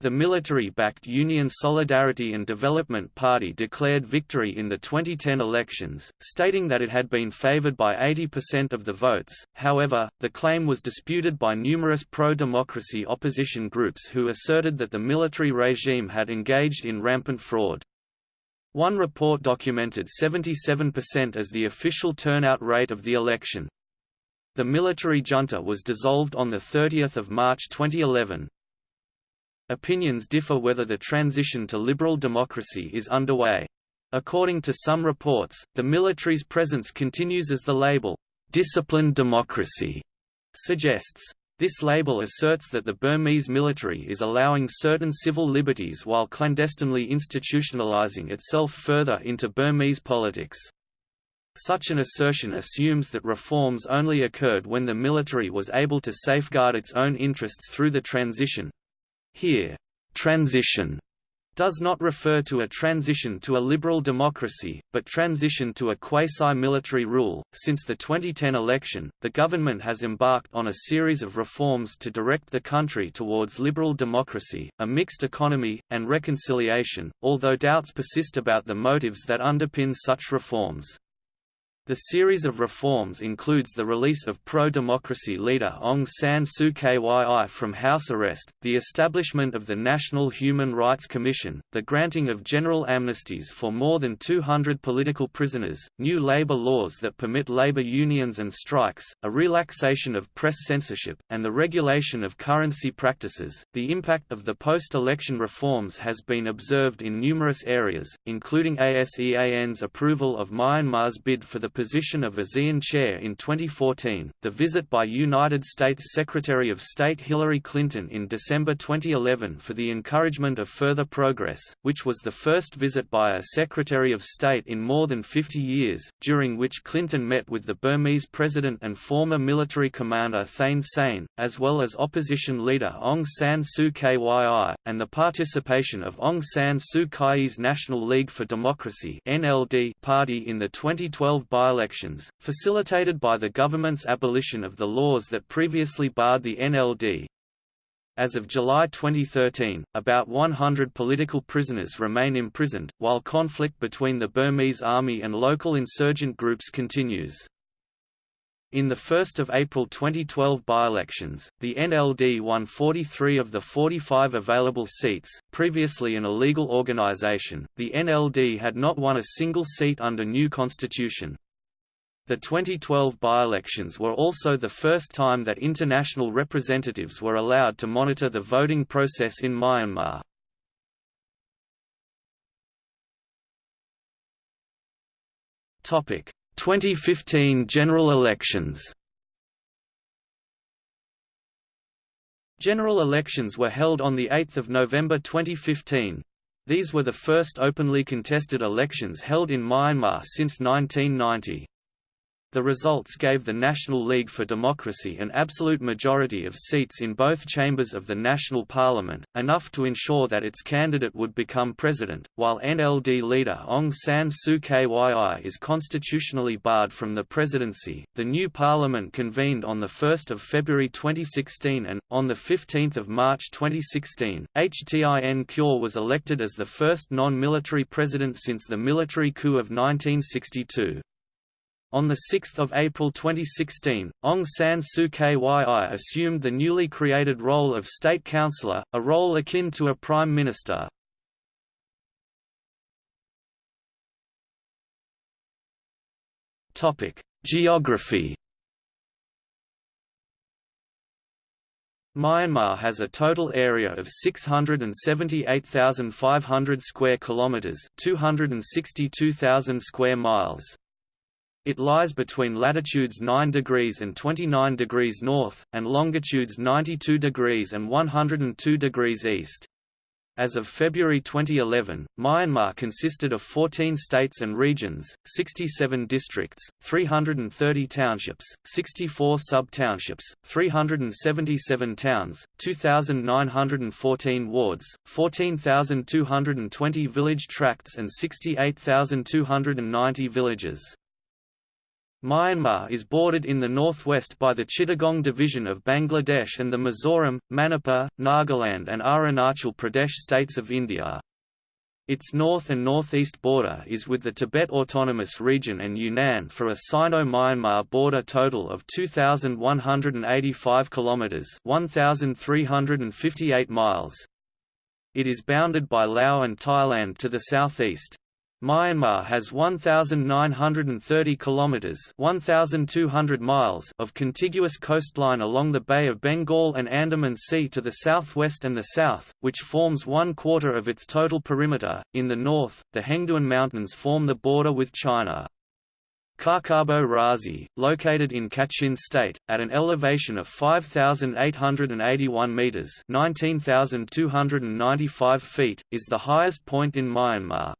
Speaker 1: The military-backed Union Solidarity and Development Party declared victory in the 2010 elections, stating that it had been favored by 80% of the votes, however, the claim was disputed by numerous pro-democracy opposition groups who asserted that the military regime had engaged in rampant fraud. One report documented 77% as the official turnout rate of the election. The military junta was dissolved on 30 March 2011. Opinions differ whether the transition to liberal democracy is underway. According to some reports, the military's presence continues as the label, "'disciplined democracy' suggests. This label asserts that the Burmese military is allowing certain civil liberties while clandestinely institutionalizing itself further into Burmese politics. Such an assertion assumes that reforms only occurred when the military was able to safeguard its own interests through the transition, here, transition does not refer to a transition to a liberal democracy, but transition to a quasi-military rule. Since the 2010 election, the government has embarked on a series of reforms to direct the country towards liberal democracy, a mixed economy, and reconciliation, although doubts persist about the motives that underpin such reforms. The series of reforms includes the release of pro-democracy leader Aung San Suu Kyi from house arrest, the establishment of the National Human Rights Commission, the granting of general amnesties for more than 200 political prisoners, new labor laws that permit labor unions and strikes, a relaxation of press censorship, and the regulation of currency practices. The impact of the post-election reforms has been observed in numerous areas, including ASEAN's approval of Myanmar's bid for the position of ASEAN chair in 2014, the visit by United States Secretary of State Hillary Clinton in December 2011 for the encouragement of further progress, which was the first visit by a Secretary of State in more than 50 years, during which Clinton met with the Burmese president and former military commander Thein Sein, as well as opposition leader Aung San Suu Kyi, and the participation of Aung San Suu Kyi's National League for Democracy party in the 2012 by by-elections, facilitated by the government's abolition of the laws that previously barred the NLD. As of July 2013, about 100 political prisoners remain imprisoned, while conflict between the Burmese army and local insurgent groups continues. In the 1 April 2012 by-elections, the NLD won 43 of the 45 available seats. Previously an illegal organization, the NLD had not won a single seat under new constitution. The 2012 by-elections were also the first time that international representatives were allowed to monitor the voting process in Myanmar. Topic: 2015 general elections. General elections were held on 8 November 2015. These were the first openly contested elections held in Myanmar since 1990. The results gave the National League for Democracy an absolute majority of seats in both chambers of the national parliament, enough to ensure that its candidate would become president, while NLD leader Aung San Suu Kyi is constitutionally barred from the presidency. The new parliament convened on 1 February 2016 and, on 15 March 2016, HTIN Kyaw was elected as the first non-military president since the military coup of 1962. On 6 April 2016, Aung San Suu Kyi assumed the newly created role of State Councillor, a role akin to a Prime Minister. Geography Myanmar has a total area of 678,500 square kilometers, 262,000 square miles. It lies between latitudes 9 degrees and 29 degrees north, and longitudes 92 degrees and 102 degrees east. As of February 2011, Myanmar consisted of 14 states and regions, 67 districts, 330 townships, 64 sub-townships, 377 towns, 2,914 wards, 14,220 village tracts and 68,290 villages. Myanmar is bordered in the northwest by the Chittagong division of Bangladesh and the Mizoram, Manipur, Nagaland and Arunachal Pradesh states of India. Its north and northeast border is with the Tibet Autonomous Region and Yunnan for a Sino-Myanmar border total of 2185 kilometers, 1358 miles. It is bounded by Laos and Thailand to the southeast. Myanmar has 1930 kilometers, 1200 miles of contiguous coastline along the Bay of Bengal and Andaman Sea to the southwest and the south, which forms one quarter of its total perimeter. In the north, the Hengduan Mountains form the border with China. Hkakabo Razi, located in Kachin State, at an elevation of 5,881 metres 19,295 feet, is the highest point in Myanmar.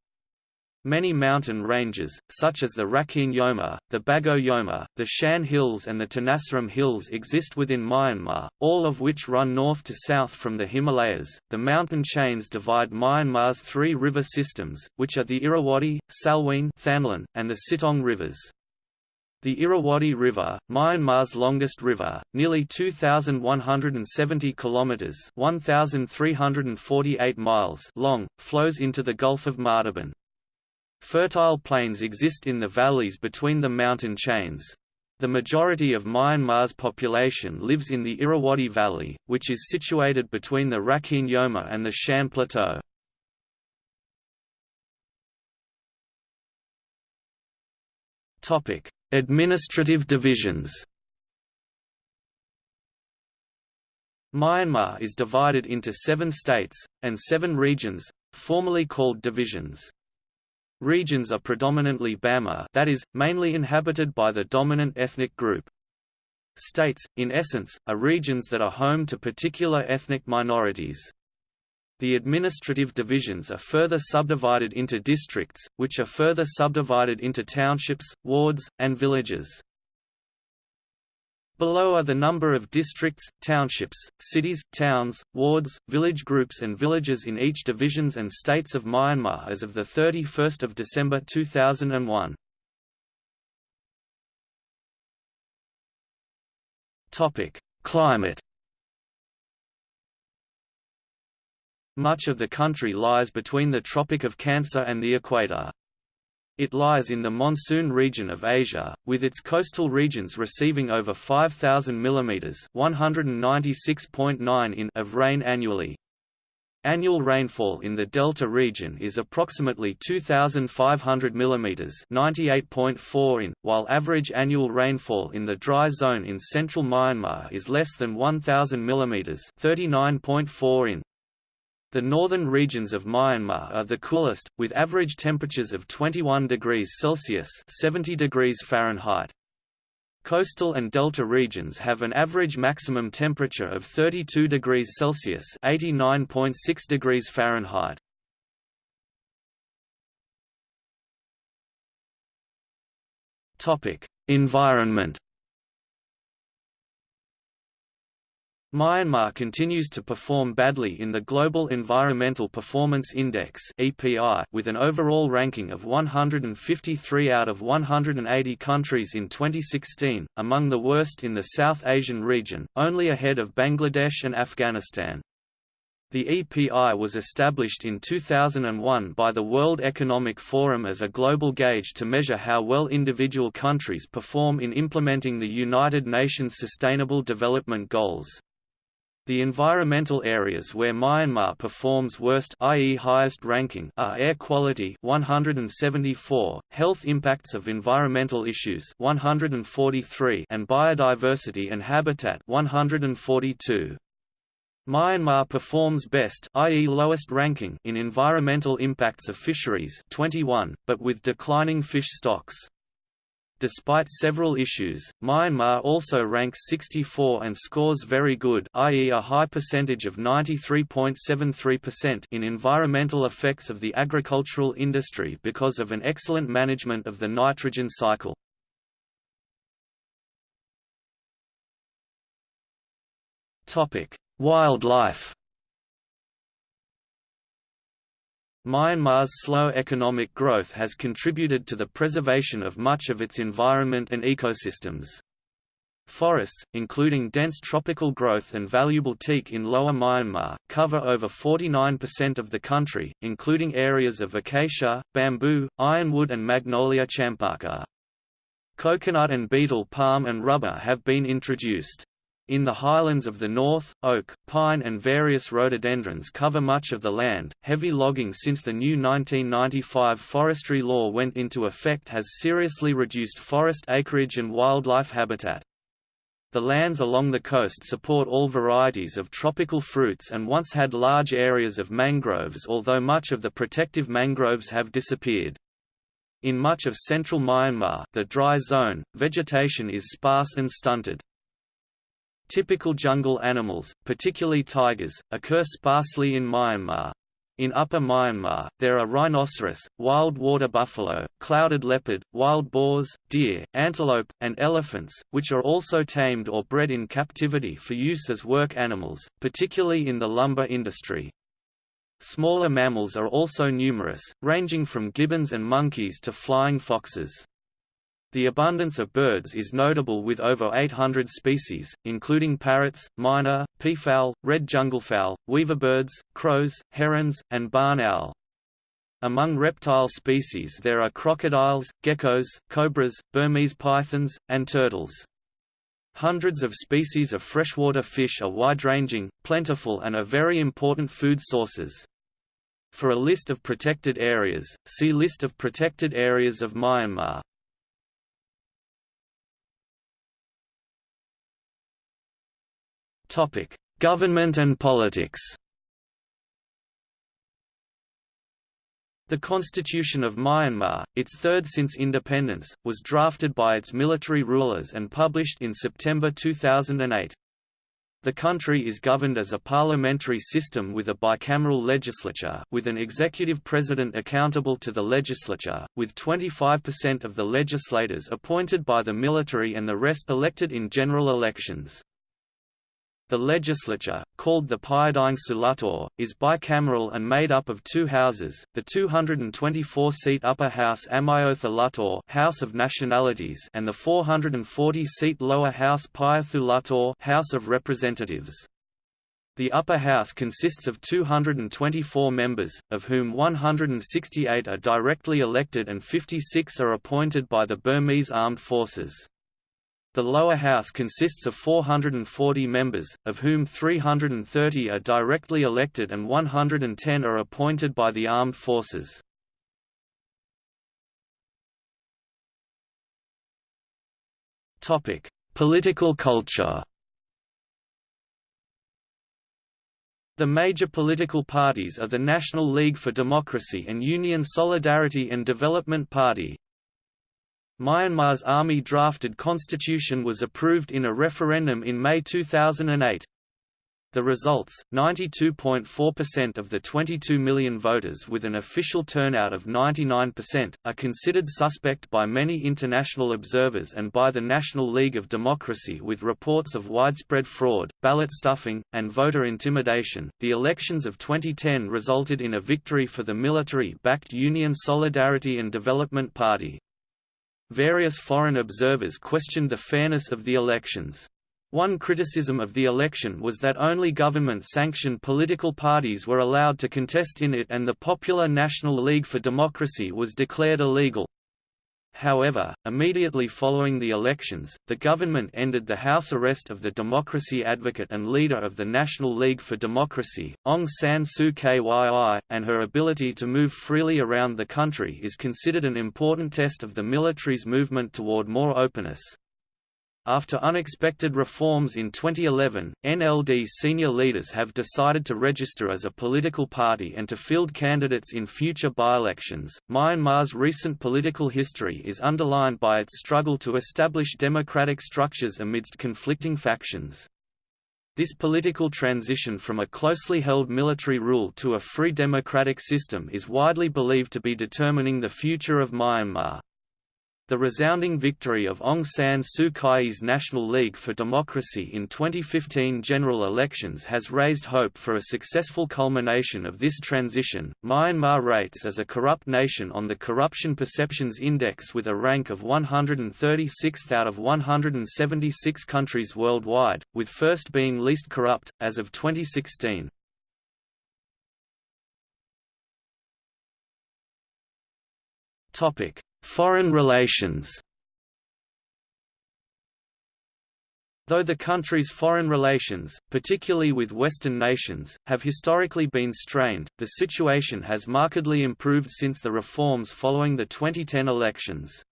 Speaker 1: Many mountain ranges, such as the Rakhine Yoma, the Bago Yoma, the Shan Hills and the Tenasserim Hills exist within Myanmar, all of which run north to south from the Himalayas. The mountain chains divide Myanmar's three river systems, which are the Irrawaddy, Salween Thanlwin, and the Sittaung rivers. The Irrawaddy River, Myanmar's longest river, nearly 2170 kilometers, 1348 miles long, flows into the Gulf of Martaban. Fertile plains exist in the valleys between the mountain chains. The majority of Myanmar's population lives in the Irrawaddy Valley, which is situated between the Rakhine Yoma and the Shan Plateau. Administrative divisions Myanmar is divided into seven states, and seven regions, formerly called divisions. Regions are predominantly Bama that is, mainly inhabited by the dominant ethnic group. States, in essence, are regions that are home to particular ethnic minorities. The administrative divisions are further subdivided into districts, which are further subdivided into townships, wards, and villages. Below are the number of districts, townships, cities, towns, wards, village groups and villages in each divisions and states of Myanmar as of 31 December 2001. Climate Much of the country lies between the Tropic of Cancer and the equator. It lies in the monsoon region of Asia, with its coastal regions receiving over 5,000 mm (196.9 in) of rain annually. Annual rainfall in the delta region is approximately 2,500 mm (98.4 in), while average annual rainfall in the dry zone in central Myanmar is less than 1,000 mm (39.4 in). The northern regions of Myanmar are the coolest, with average temperatures of 21 degrees Celsius 70 degrees Fahrenheit. Coastal and delta regions have an average maximum temperature of 32 degrees Celsius 89.6 degrees Fahrenheit. Topic: Environment Myanmar continues to perform badly in the Global Environmental Performance Index with an overall ranking of 153 out of 180 countries in 2016, among the worst in the South Asian region, only ahead of Bangladesh and Afghanistan. The EPI was established in 2001 by the World Economic Forum as a global gauge to measure how well individual countries perform in implementing the United Nations Sustainable Development Goals. The environmental areas where Myanmar performs worst i.e. highest ranking are air quality 174, health impacts of environmental issues 143 and biodiversity and habitat 142. Myanmar performs best i.e. lowest ranking in environmental impacts of fisheries 21, but with declining fish stocks. Despite several issues, Myanmar also ranks 64 and scores very good i.e. a high percentage of 93.73% in environmental effects of the agricultural industry because of an excellent management of the nitrogen cycle. Wildlife Myanmar's slow economic growth has contributed to the preservation of much of its environment and ecosystems. Forests, including dense tropical growth and valuable teak in Lower Myanmar, cover over 49% of the country, including areas of acacia, bamboo, ironwood and magnolia champaka. Coconut and betel palm and rubber have been introduced. In the highlands of the north, oak, pine and various rhododendrons cover much of the land. Heavy logging since the new 1995 forestry law went into effect has seriously reduced forest acreage and wildlife habitat. The lands along the coast support all varieties of tropical fruits and once had large areas of mangroves although much of the protective mangroves have disappeared. In much of central Myanmar the dry zone, vegetation is sparse and stunted. Typical jungle animals, particularly tigers, occur sparsely in Myanmar. In Upper Myanmar, there are rhinoceros, wild water buffalo, clouded leopard, wild boars, deer, antelope, and elephants, which are also tamed or bred in captivity for use as work animals, particularly in the lumber industry. Smaller mammals are also numerous, ranging from gibbons and monkeys to flying foxes. The abundance of birds is notable with over 800 species, including parrots, myna, peafowl, red junglefowl, weaverbirds, crows, herons, and barn owl. Among reptile species there are crocodiles, geckos, cobras, Burmese pythons, and turtles. Hundreds of species of freshwater fish are wide-ranging, plentiful and are very important food sources. For a list of protected areas, see List of protected areas of Myanmar. Topic: Government and politics. The Constitution of Myanmar, its third since independence, was drafted by its military rulers and published in September 2008. The country is governed as a parliamentary system with a bicameral legislature with an executive president accountable to the legislature, with 25% of the legislators appointed by the military and the rest elected in general elections. The legislature, called the Pyidaungsu Hluttaw, is bicameral and made up of two houses, the 224-seat Upper House Amyotha Hluttaw House of Nationalities and the 440-seat Lower House Pyithu Hluttaw House of Representatives. The upper house consists of 224 members, of whom 168 are directly elected and 56 are appointed by the Burmese Armed Forces. The lower house consists of 440 members, of whom 330 are directly elected and 110 are appointed by the armed forces. Topic: Political culture The major political parties are the National League for Democracy and Union Solidarity and Development Party, Myanmar's army-drafted constitution was approved in a referendum in May 2008. The results, 92.4% of the 22 million voters with an official turnout of 99%, are considered suspect by many international observers and by the National League of Democracy with reports of widespread fraud, ballot stuffing, and voter intimidation. The elections of 2010 resulted in a victory for the military-backed Union Solidarity and Development Party. Various foreign observers questioned the fairness of the elections. One criticism of the election was that only government-sanctioned political parties were allowed to contest in it and the Popular National League for Democracy was declared illegal. However, immediately following the elections, the government ended the house arrest of the democracy advocate and leader of the National League for Democracy, Aung San Suu Kyi, and her ability to move freely around the country is considered an important test of the military's movement toward more openness. After unexpected reforms in 2011, NLD senior leaders have decided to register as a political party and to field candidates in future by-elections. Myanmar's recent political history is underlined by its struggle to establish democratic structures amidst conflicting factions. This political transition from a closely held military rule to a free democratic system is widely believed to be determining the future of Myanmar. The resounding victory of Aung San Suu Kyi's National League for Democracy in 2015 general elections has raised hope for a successful culmination of this transition. Myanmar rates as a corrupt nation on the Corruption Perceptions Index with a rank of 136th out of 176 countries worldwide, with first being least corrupt, as of 2016. Topic Foreign relations Though the country's foreign relations, particularly with Western nations, have historically been strained, the situation has markedly improved since the reforms following the 2010 elections.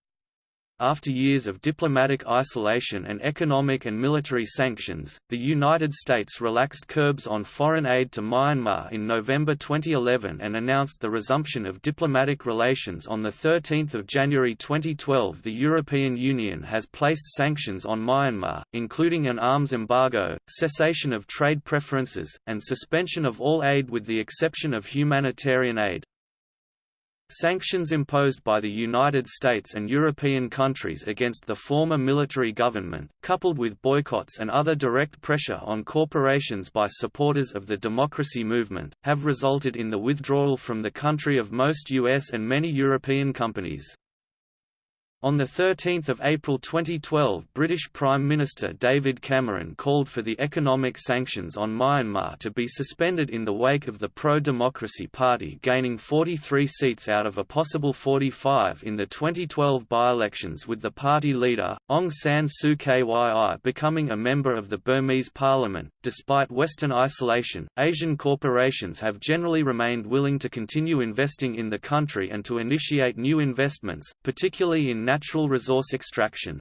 Speaker 1: After years of diplomatic isolation and economic and military sanctions, the United States relaxed curbs on foreign aid to Myanmar in November 2011 and announced the resumption of diplomatic relations on 13 January 2012 The European Union has placed sanctions on Myanmar, including an arms embargo, cessation of trade preferences, and suspension of all aid with the exception of humanitarian aid. Sanctions imposed by the United States and European countries against the former military government, coupled with boycotts and other direct pressure on corporations by supporters of the democracy movement, have resulted in the withdrawal from the country of most U.S. and many European companies. On 13 April 2012 British Prime Minister David Cameron called for the economic sanctions on Myanmar to be suspended in the wake of the pro-democracy party gaining 43 seats out of a possible 45 in the 2012 by-elections with the party leader, Aung San Suu Kyi becoming a member of the Burmese parliament. Despite Western isolation, Asian corporations have generally remained willing to continue investing in the country and to initiate new investments, particularly in natural resource extraction.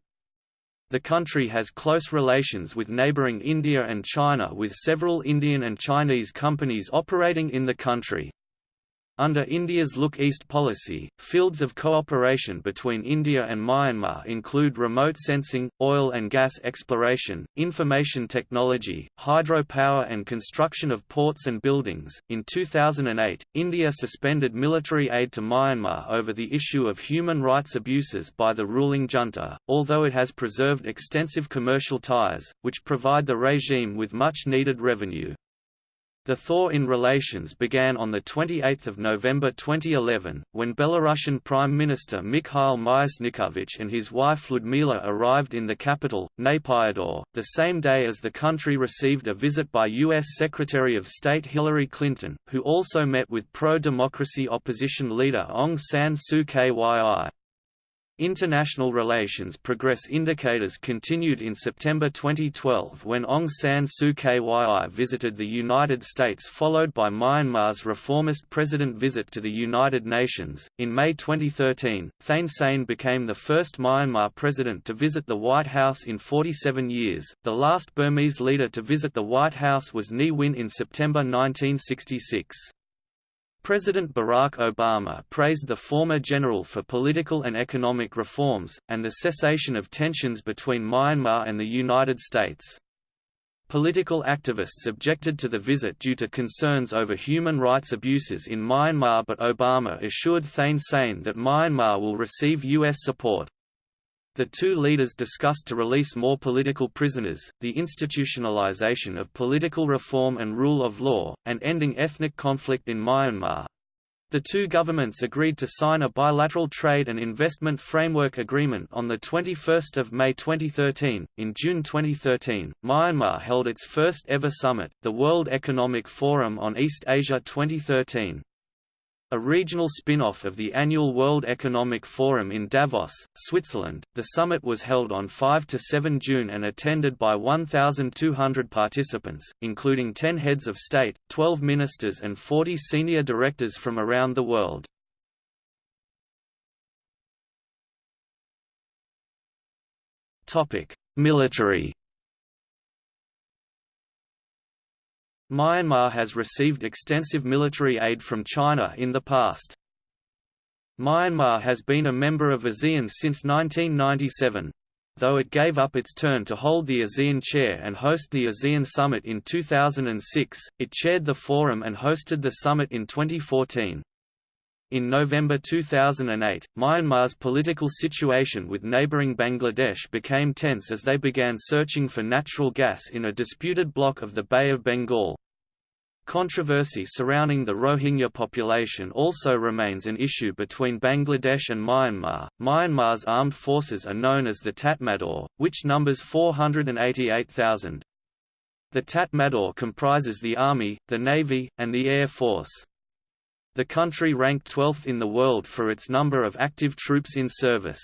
Speaker 1: The country has close relations with neighboring India and China with several Indian and Chinese companies operating in the country. Under India's Look East policy, fields of cooperation between India and Myanmar include remote sensing, oil and gas exploration, information technology, hydropower, and construction of ports and buildings. In 2008, India suspended military aid to Myanmar over the issue of human rights abuses by the ruling junta, although it has preserved extensive commercial ties, which provide the regime with much needed revenue. The thaw in relations began on 28 November 2011, when Belarusian Prime Minister Mikhail Myasnikovich and his wife Ludmila arrived in the capital, Naypyidaw, the same day as the country received a visit by U.S. Secretary of State Hillary Clinton, who also met with pro-democracy opposition leader Aung San Suu Kyi. International relations progress indicators continued in September 2012 when Aung San Suu Kyi visited the United States followed by Myanmar's reformist president visit to the United Nations. In May 2013, Thein Sein became the first Myanmar president to visit the White House in 47 years. The last Burmese leader to visit the White House was Ne Win in September 1966. President Barack Obama praised the former general for political and economic reforms, and the cessation of tensions between Myanmar and the United States. Political activists objected to the visit due to concerns over human rights abuses in Myanmar but Obama assured Thein Sein that Myanmar will receive U.S. support. The two leaders discussed to release more political prisoners, the institutionalization of political reform and rule of law, and ending ethnic conflict in Myanmar. The two governments agreed to sign a bilateral trade and investment framework agreement on 21 May 2013. In June 2013, Myanmar held its first ever summit, the World Economic Forum on East Asia 2013. A regional spin-off of the annual World Economic Forum in Davos, Switzerland, the summit was held on 5–7 June and attended by 1,200 participants, including 10 heads of state, 12 ministers and 40 senior directors from around the world. Military Myanmar has received extensive military aid from China in the past. Myanmar has been a member of ASEAN since 1997. Though it gave up its turn to hold the ASEAN chair and host the ASEAN Summit in 2006, it chaired the forum and hosted the summit in 2014. In November 2008, Myanmar's political situation with neighbouring Bangladesh became tense as they began searching for natural gas in a disputed block of the Bay of Bengal. Controversy surrounding the Rohingya population also remains an issue between Bangladesh and Myanmar. Myanmar's armed forces are known as the Tatmadaw, which numbers 488,000. The Tatmadaw comprises the Army, the Navy, and the Air Force. The country ranked 12th in the world for its number of active troops in service.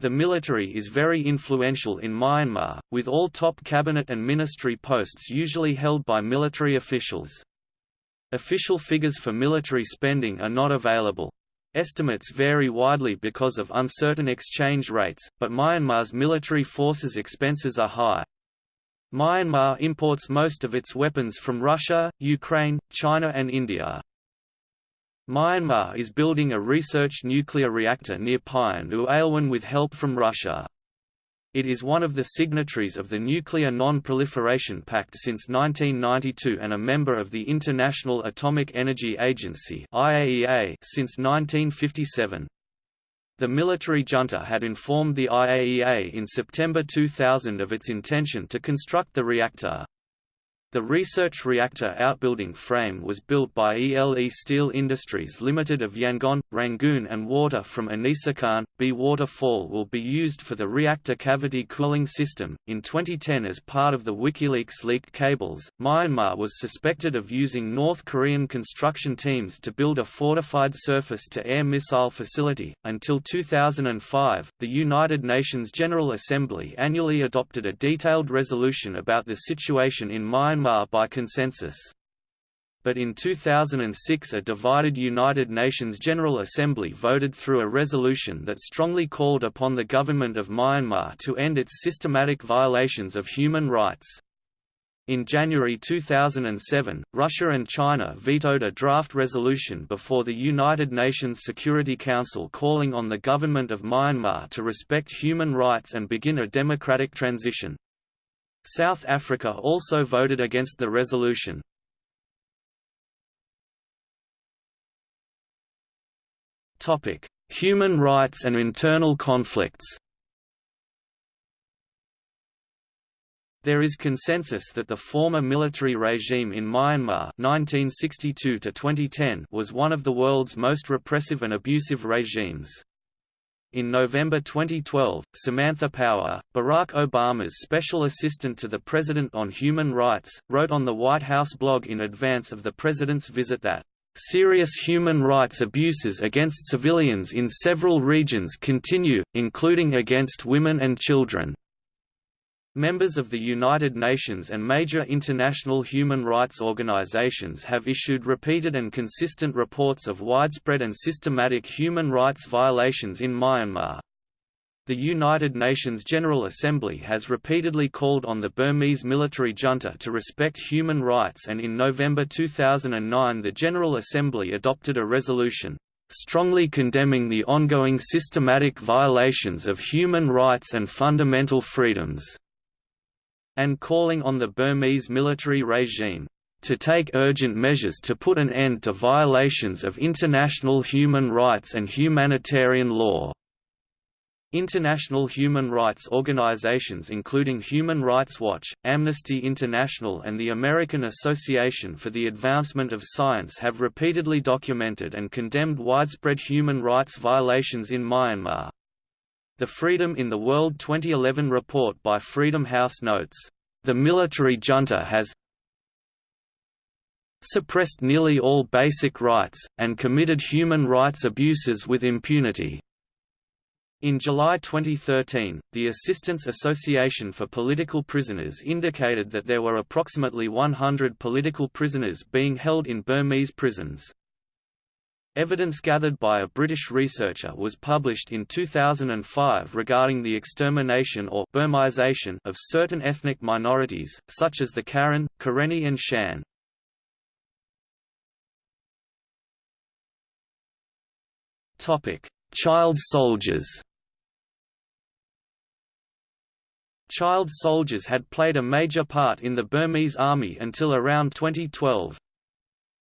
Speaker 1: The military is very influential in Myanmar, with all top cabinet and ministry posts usually held by military officials. Official figures for military spending are not available. Estimates vary widely because of uncertain exchange rates, but Myanmar's military forces' expenses are high. Myanmar imports most of its weapons from Russia, Ukraine, China and India. Myanmar is building a research nuclear reactor near Pyin Oo Lwin with help from Russia. It is one of the signatories of the Nuclear Non-Proliferation Pact since 1992 and a member of the International Atomic Energy Agency since 1957. The military junta had informed the IAEA in September 2000 of its intention to construct the reactor. The research reactor outbuilding frame was built by ELE Steel Industries Limited of Yangon, Rangoon and water from Anisakan, B waterfall will be used for the reactor cavity cooling system. In 2010 as part of the WikiLeaks leaked cables, Myanmar was suspected of using North Korean construction teams to build a fortified surface-to-air missile facility. Until 2005, the United Nations General Assembly annually adopted a detailed resolution about the situation in Myanmar Myanmar by consensus. But in 2006 a divided United Nations General Assembly voted through a resolution that strongly called upon the government of Myanmar to end its systematic violations of human rights. In January 2007, Russia and China vetoed a draft resolution before the United Nations Security Council calling on the government of Myanmar to respect human rights and begin a democratic transition. South Africa also voted against the resolution. Topic: Human rights and internal conflicts There is consensus that the former military regime in Myanmar 1962 was one of the world's most repressive and abusive regimes. In November 2012, Samantha Power, Barack Obama's special assistant to the President on Human Rights, wrote on the White House blog in advance of the President's visit that, "...serious human rights abuses against civilians in several regions continue, including against women and children." Members of the United Nations and major international human rights organizations have issued repeated and consistent reports of widespread and systematic human rights violations in Myanmar. The United Nations General Assembly has repeatedly called on the Burmese military junta to respect human rights and in November 2009 the General Assembly adopted a resolution, strongly condemning the ongoing systematic violations of human rights and fundamental freedoms and calling on the Burmese military regime to take urgent measures to put an end to violations of international human rights and humanitarian law. International human rights organizations including Human Rights Watch, Amnesty International and the American Association for the Advancement of Science have repeatedly documented and condemned widespread human rights violations in Myanmar. The Freedom in the World 2011 report by Freedom House notes, "...the military junta has suppressed nearly all basic rights, and committed human rights abuses with impunity." In July 2013, the Assistance Association for Political Prisoners indicated that there were approximately 100 political prisoners being held in Burmese prisons. Evidence gathered by a British researcher was published in 2005 regarding the extermination or Burmization of certain ethnic minorities, such as the Karen, Karenni and Shan. Child soldiers Child soldiers had played a major part in the Burmese army until around 2012.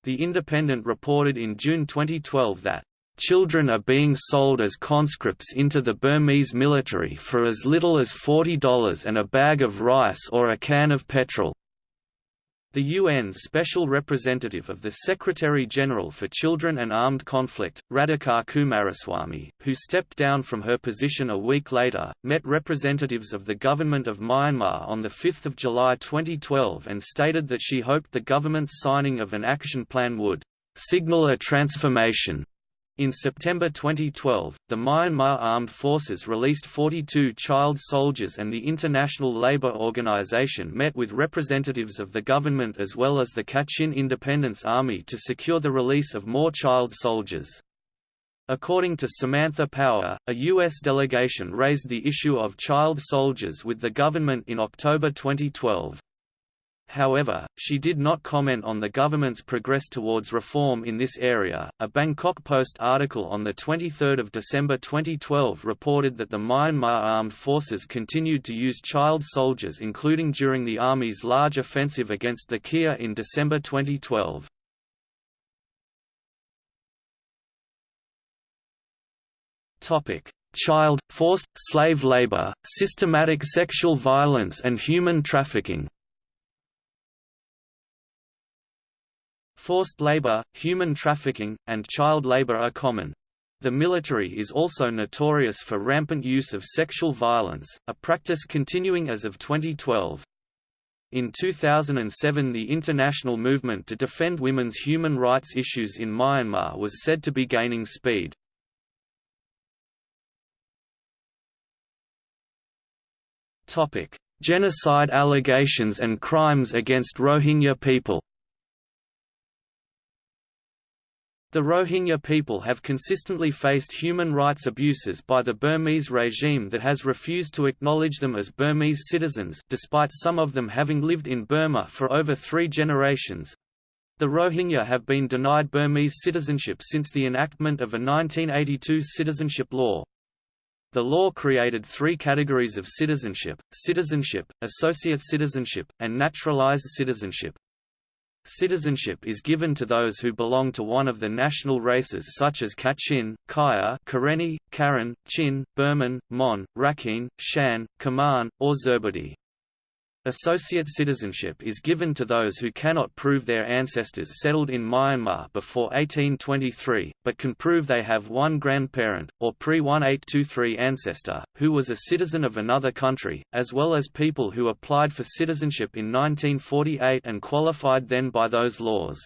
Speaker 1: The Independent reported in June 2012 that Children are being sold as conscripts into the Burmese military for as little as $40 and a bag of rice or a can of petrol. The UN's Special Representative of the Secretary-General for Children and Armed Conflict, Radhika Coomaraswamy, who stepped down from her position a week later, met representatives of the government of Myanmar on 5 July 2012 and stated that she hoped the government's signing of an action plan would «signal a transformation» In September 2012, the Myanmar Armed Forces released 42 child soldiers and the International Labour Organization met with representatives of the government as well as the Kachin Independence Army to secure the release of more child soldiers. According to Samantha Power, a U.S. delegation raised the issue of child soldiers with the government in October 2012. However, she did not comment on the government's progress towards reform in this area. A Bangkok Post article on the 23rd of December 2012 reported that the Myanmar armed forces continued to use child soldiers including during the army's large offensive against the KIA in December 2012. Topic: Child, forced, slave labor, systematic sexual violence and human trafficking Forced labor, human trafficking, and child labor are common. The military is also notorious for rampant use of sexual violence, a practice continuing as of 2012. In 2007 the international movement to defend women's human rights issues in Myanmar was said to be gaining speed. Genocide allegations and crimes against Rohingya people The Rohingya people have consistently faced human rights abuses by the Burmese regime that has refused to acknowledge them as Burmese citizens despite some of them having lived in Burma for over three generations. The Rohingya have been denied Burmese citizenship since the enactment of a 1982 citizenship law. The law created three categories of citizenship, citizenship, associate citizenship, and naturalized citizenship. Citizenship is given to those who belong to one of the national races such as Kachin, Kayah Karenni, Karen, Chin, Burman, Mon, Rakhine, Shan, Kaman, or Zerbadee. Associate citizenship is given to those who cannot prove their ancestors settled in Myanmar before 1823, but can prove they have one grandparent, or pre-1823 ancestor, who was a citizen of another country, as well as people who applied for citizenship in 1948 and qualified then by those laws.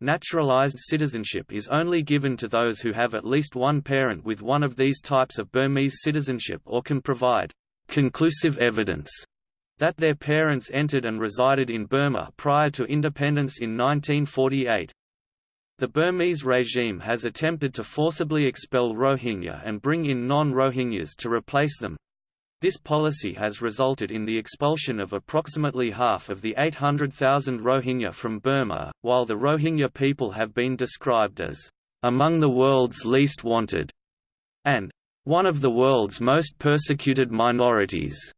Speaker 1: Naturalized citizenship is only given to those who have at least one parent with one of these types of Burmese citizenship or can provide conclusive evidence that their parents entered and resided in Burma prior to independence in 1948. The Burmese regime has attempted to forcibly expel Rohingya and bring in non-Rohingyas to replace them. This policy has resulted in the expulsion of approximately half of the 800,000 Rohingya from Burma, while the Rohingya people have been described as among the world's least wanted and one of the world's most persecuted minorities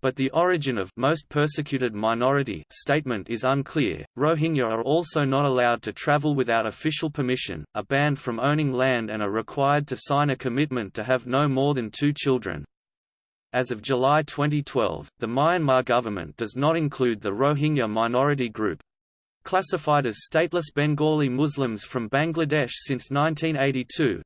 Speaker 1: but the origin of most persecuted minority statement is unclear. Rohingya are also not allowed to travel without official permission, are banned from owning land and are required to sign a commitment to have no more than two children. As of July 2012, the Myanmar government does not include the Rohingya minority group, classified as stateless Bengali Muslims from Bangladesh since 1982,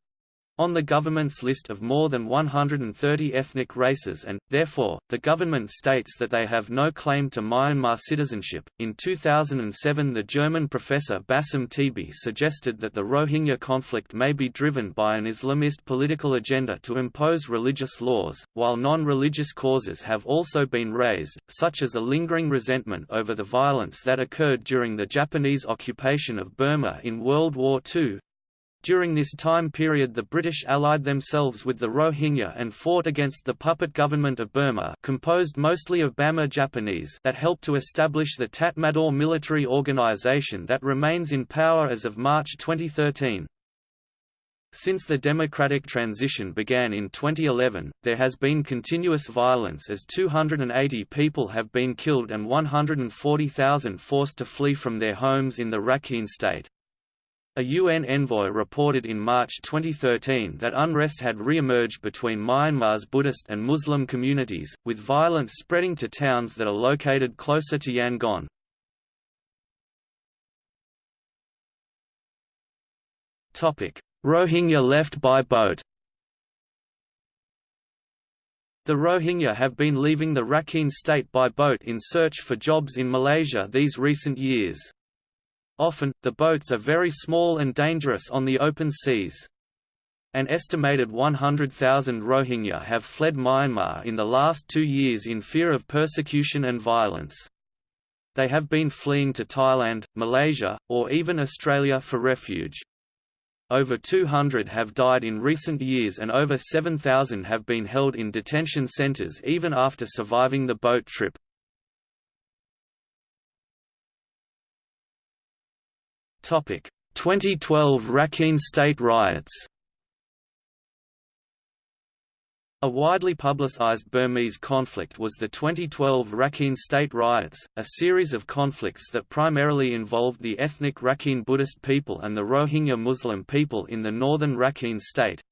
Speaker 1: on the government's list of more than 130 ethnic races and, therefore, the government states that they have no claim to Myanmar citizenship. In 2007, the German professor Bassam Tibi suggested that the Rohingya conflict may be driven by an Islamist political agenda to impose religious laws, while non religious causes have also been raised, such as a lingering resentment over the violence that occurred during the Japanese occupation of Burma in World War II, during this time period the British allied themselves with the Rohingya and fought against the puppet government of Burma composed mostly of Bamar Japanese that helped to establish the Tatmadaw military organization that remains in power as of March 2013. Since the democratic transition began in 2011, there has been continuous violence as 280 people have been killed and 140,000 forced to flee from their homes in the Rakhine state. A UN envoy reported in March 2013 that unrest had re-emerged between Myanmar's Buddhist and Muslim communities, with violence spreading to towns that are located closer to Yangon. Rohingya left by boat The Rohingya have been leaving the Rakhine state by boat in search for jobs in Malaysia these recent years. Often, the boats are very small and dangerous on the open seas. An estimated 100,000 Rohingya have fled Myanmar in the last two years in fear of persecution and violence. They have been fleeing to Thailand, Malaysia, or even Australia for refuge. Over 200 have died in recent years and over 7,000 have been held in detention centres even after surviving the boat trip. 2012 Rakhine State riots A widely publicized Burmese conflict was the 2012 Rakhine State riots, a series of conflicts that primarily involved the ethnic Rakhine Buddhist people and the Rohingya Muslim people in the northern Rakhine state.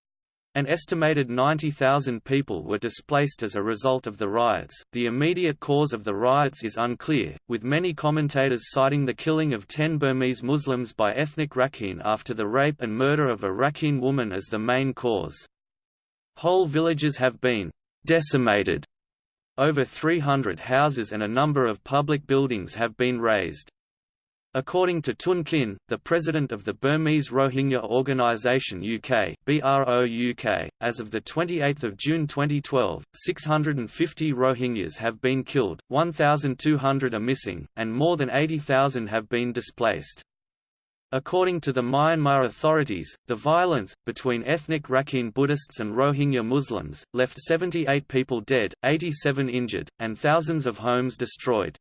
Speaker 1: An estimated 90,000 people were displaced as a result of the riots. The immediate cause of the riots is unclear, with many commentators citing the killing of 10 Burmese Muslims by ethnic Rakhine after the rape and murder of a Rakhine woman as the main cause. Whole villages have been decimated. Over 300 houses and a number of public buildings have been razed. According to Tun Khin, the president of the Burmese Rohingya Organisation UK, BRO UK, as of 28 June 2012, 650 Rohingyas have been killed, 1,200 are missing, and more than 80,000 have been displaced. According to the Myanmar authorities, the violence, between ethnic Rakhine Buddhists and Rohingya Muslims, left 78 people dead, 87 injured, and thousands of homes destroyed.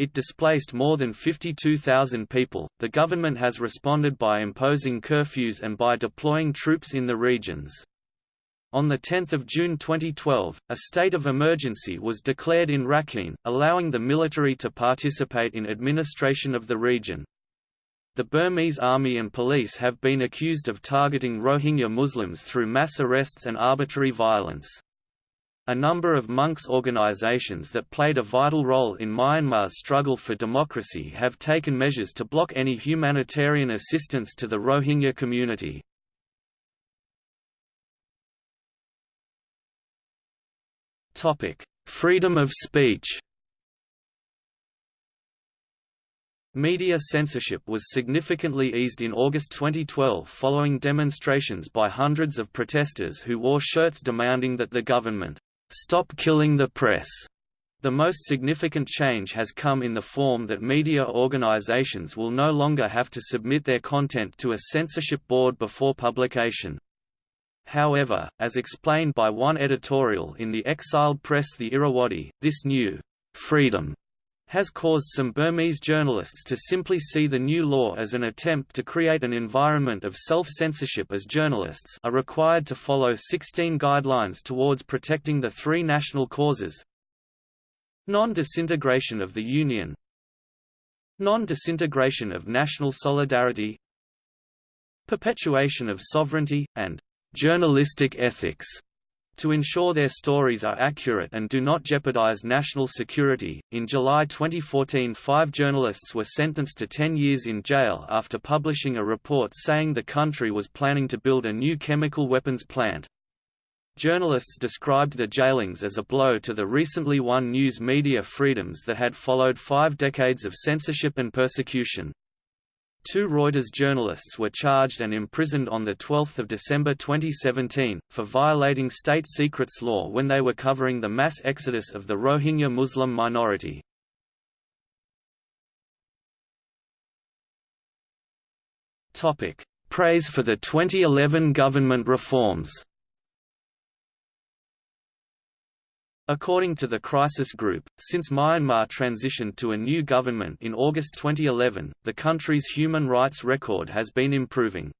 Speaker 1: It displaced more than 52,000 people. The government has responded by imposing curfews and by deploying troops in the regions. On 10 June 2012, a state of emergency was declared in Rakhine, allowing the military to participate in administration of the region. The Burmese army and police have been accused of targeting Rohingya Muslims through mass arrests and arbitrary violence. A number of monks' organizations that played a vital role in Myanmar's struggle for democracy have taken measures to block any humanitarian assistance to the Rohingya community. Freedom of speech Media censorship was significantly eased in August 2012 following demonstrations by hundreds of protesters who wore shirts demanding that the government Stop killing the press. The most significant change has come in the form that media organizations will no longer have to submit their content to a censorship board before publication. However, as explained by one editorial in the exiled press The Irrawaddy, this new freedom has caused some Burmese journalists to simply see the new law as an attempt to create an environment of self-censorship as journalists are required to follow 16 guidelines towards protecting the three national causes. Non-disintegration of the Union. Non-disintegration of national solidarity. Perpetuation of sovereignty, and journalistic ethics to ensure their stories are accurate and do not jeopardize national security. In July 2014, five journalists were sentenced to 10 years in jail after publishing a report saying the country was planning to build a new chemical weapons plant. Journalists described the jailings as a blow to the recently won news media freedoms that had followed five decades of censorship and persecution. Two Reuters journalists were charged and imprisoned on 12 December 2017, for violating state secrets law when they were covering the mass exodus of the Rohingya Muslim minority. Praise for the 2011 government reforms According to the Crisis Group, since Myanmar transitioned to a new government in August 2011, the country's human rights record has been improving.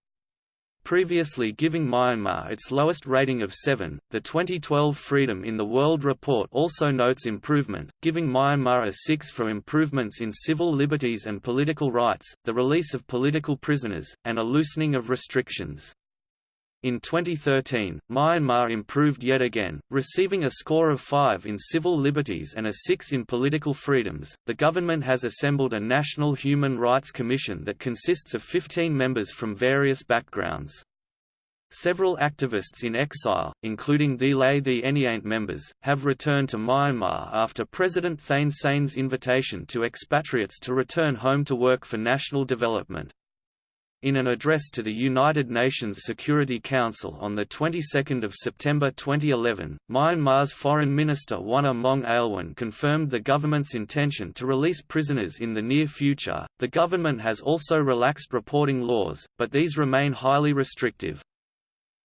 Speaker 1: previously giving Myanmar its lowest rating of 7. The 2012 Freedom in the World report also notes improvement, giving Myanmar a 6 for improvements in civil liberties and political rights, the release of political prisoners, and a loosening of restrictions. In 2013, Myanmar improved yet again, receiving a score of 5 in civil liberties and a 6 in political freedoms. The government has assembled a National Human Rights Commission that consists of 15 members from various backgrounds. Several activists in exile, including Thee Lay Thee Anyeint members, have returned to Myanmar after President Thein Sein's invitation to expatriates to return home to work for national development. In an address to the United Nations Security Council on the 22nd of September 2011, Myanmar's Foreign Minister Wunna Maung Lwin confirmed the government's intention to release prisoners in the near future. The government has also relaxed reporting laws, but these remain highly restrictive.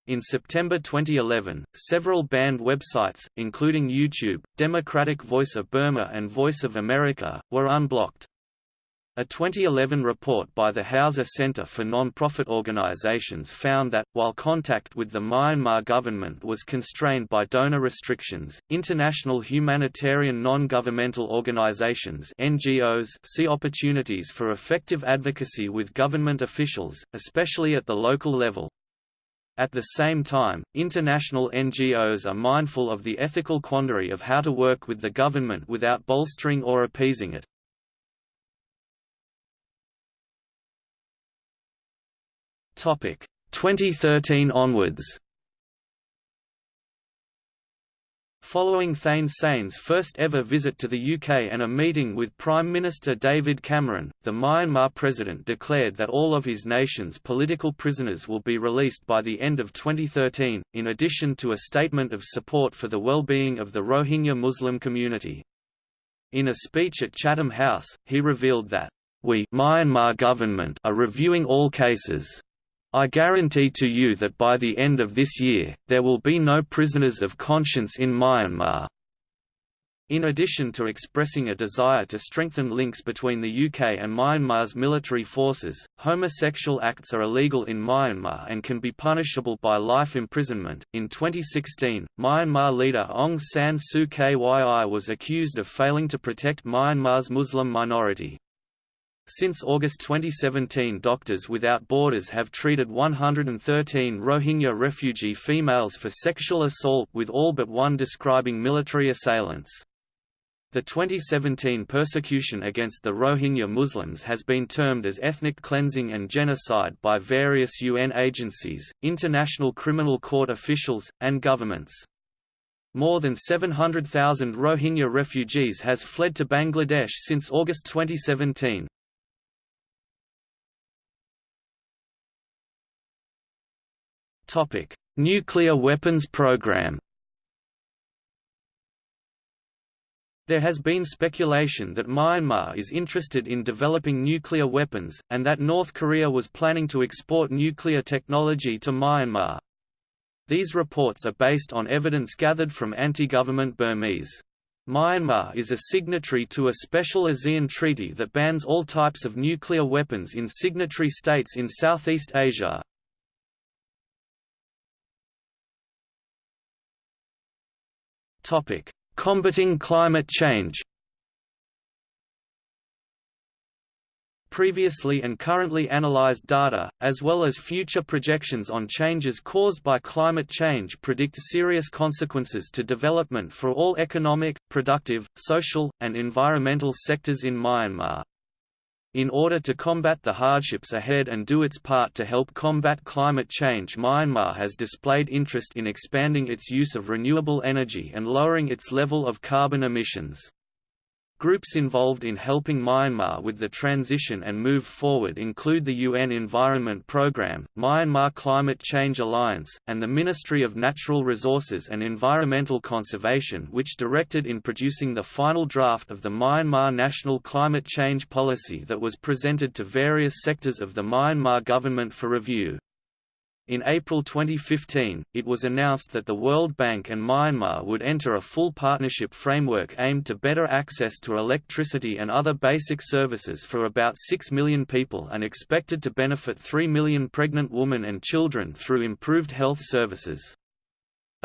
Speaker 1: In September 2011, several banned websites, including YouTube, Democratic Voice of Burma and Voice of America, were unblocked. A 2011 report by the Hauser Center for Non-Profit Organizations found that, while contact with the Myanmar government was constrained by donor restrictions, international humanitarian non-governmental organizations NGOs see opportunities for effective advocacy with government officials, especially at the local level. At the same time, international NGOs are mindful of the ethical quandary of how to work with the government without bolstering or appeasing it. Topic 2013 onwards. Following Thein Sein's first ever visit to the UK and a meeting with Prime Minister David Cameron, the Myanmar president declared that all of his nation's political prisoners will be released by the end of 2013, in addition to a statement of support for the well-being of the Rohingya Muslim community. In a speech at Chatham House, he revealed that, "...we Myanmar government are reviewing all cases I guarantee to you that by the end of this year, there will be no prisoners of conscience in Myanmar. In addition to expressing a desire to strengthen links between the UK and Myanmar's military forces, homosexual acts are illegal in Myanmar and can be punishable by life imprisonment. In 2016, Myanmar leader Aung San Suu Kyi was accused of failing to protect Myanmar's Muslim minority. Since August 2017 Doctors Without Borders have treated 113 Rohingya refugee females for sexual assault with all but one describing military assailants. The 2017 persecution against the Rohingya Muslims has been termed as ethnic cleansing and genocide by various UN agencies, international criminal court officials, and governments. More than 700,000 Rohingya refugees has fled to Bangladesh since August 2017. Topic: Nuclear weapons program. There has been speculation that Myanmar is interested in developing nuclear weapons, and that North Korea was planning to export nuclear technology to Myanmar. These reports are based on evidence gathered from anti-government Burmese. Myanmar is a signatory to a special ASEAN treaty that bans all types of nuclear weapons in signatory states in Southeast Asia, Topic: Combating climate change. Previously and currently analyzed data, as well as future projections on changes caused by climate change predict serious consequences to development for all economic, productive, social, and environmental sectors in Myanmar. In order to combat the hardships ahead and do its part to help combat climate change Myanmar has displayed interest in expanding its use of renewable energy and lowering its level of carbon emissions. Groups involved in helping Myanmar with the transition and move forward include the UN Environment Programme, Myanmar Climate Change Alliance, and the Ministry of Natural Resources and Environmental Conservation which directed in producing the final draft of the Myanmar National Climate Change Policy that was presented to various sectors of the Myanmar government for review. In April 2015, it was announced that the World Bank and Myanmar would enter a full partnership framework aimed to better access to electricity and other basic services for about 6 million people and expected to benefit 3 million pregnant women and children through improved health services.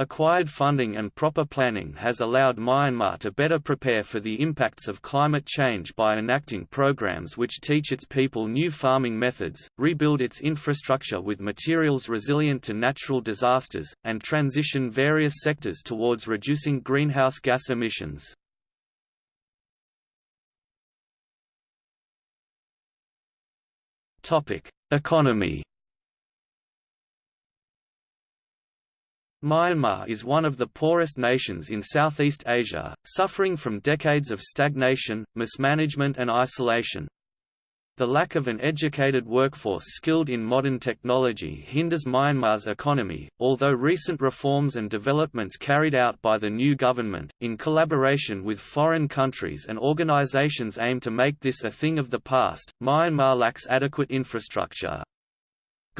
Speaker 1: Acquired funding and proper planning has allowed Myanmar to better prepare for the impacts of climate change by enacting programs which teach its people new farming methods, rebuild its infrastructure with materials resilient to natural disasters, and transition various sectors towards reducing greenhouse gas emissions. Economy Myanmar is one of the poorest nations in Southeast Asia, suffering from decades of stagnation, mismanagement and isolation. The lack of an educated workforce skilled in modern technology hinders Myanmar's economy, although recent reforms and developments carried out by the new government, in collaboration with foreign countries and organizations aim to make this a thing of the past. Myanmar lacks adequate infrastructure,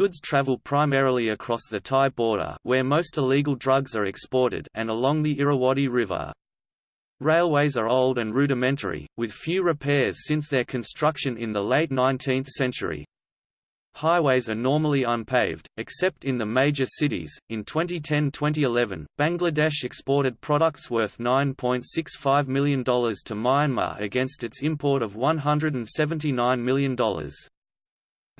Speaker 1: Goods travel primarily across the Thai border where most illegal drugs are exported and along the Irrawaddy River. Railways are old and rudimentary, with few repairs since their construction in the late 19th century. Highways are normally unpaved, except in the major cities. In 2010-2011, Bangladesh exported products worth $9.65 million to Myanmar against its import of $179 million.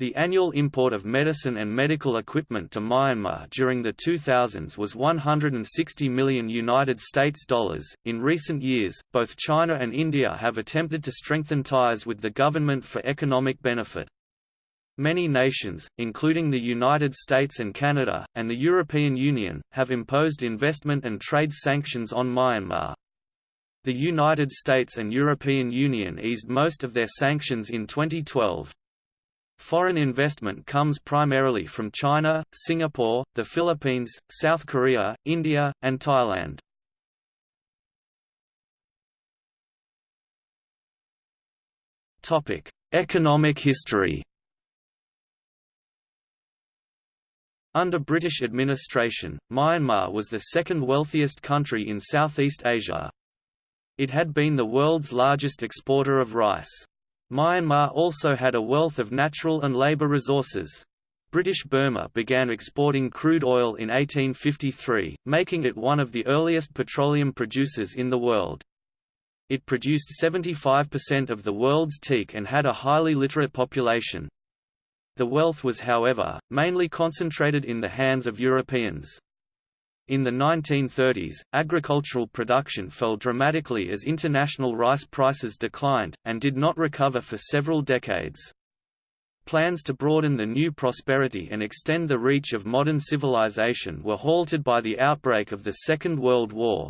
Speaker 1: The annual import of medicine and medical equipment to Myanmar during the 2000s was 160 million United States dollars. In recent years, both China and India have attempted to strengthen ties with the government for economic benefit. Many nations, including the United States and Canada, and the European Union, have imposed investment and trade sanctions on Myanmar. The United States and European Union eased most of their sanctions in 2012. Foreign investment comes primarily from China, Singapore, the Philippines, South Korea, India, and Thailand. Economic history Under British administration, Myanmar was the second wealthiest country in Southeast Asia. It had been the world's largest exporter of rice. Myanmar also had a wealth of natural and labour resources. British Burma began exporting crude oil in 1853, making it one of the earliest petroleum producers in the world. It produced 75% of the world's teak and had a highly literate population. The wealth was however, mainly concentrated in the hands of Europeans. In the 1930s, agricultural production fell dramatically as international rice prices declined, and did not recover for several decades. Plans to broaden the new prosperity and extend the reach of modern civilization were halted by the outbreak of the Second World War.